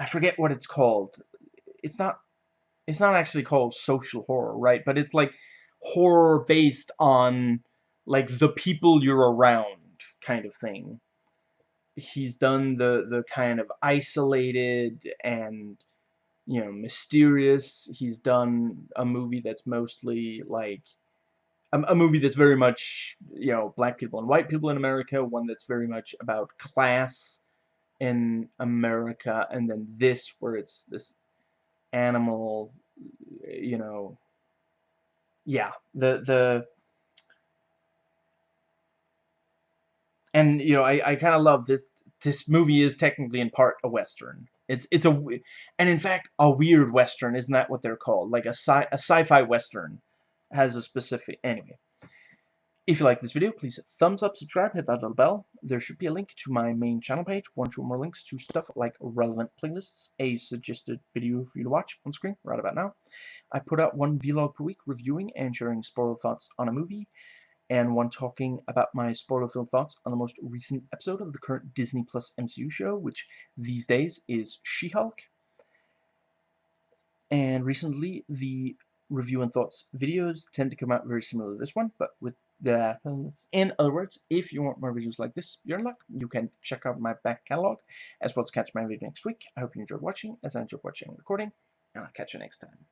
I forget what it's called. It's not it's not actually called social horror, right? But it's like horror based on like the people you're around kind of thing he's done the the kind of isolated and you know mysterious he's done a movie that's mostly like a, a, movie that's very much you know black people and white people in America one that's very much about class in America and then this where it's this animal you know yeah the the and you know I, I kind of love this this movie is technically in part a western. It's it's a and in fact a weird western isn't that what they're called? Like a sci a sci-fi western has a specific anyway If you like this video, please thumbs up, subscribe, hit that little bell. There should be a link to my main channel page, one or more links to stuff like relevant playlists, a suggested video for you to watch on screen right about now. I put out one vlog per week reviewing and sharing spoiler thoughts on a movie, and one talking about my spoiler-filled thoughts on the most recent episode of the current Disney Plus MCU show, which these days is She-Hulk. And recently, the review and thoughts videos tend to come out very similar to this one, but with the in other words, if you want more videos like this, you're in luck. You can check out my back catalog as well as catch my video next week. I hope you enjoyed watching, as I enjoyed watching and recording, and I'll catch you next time.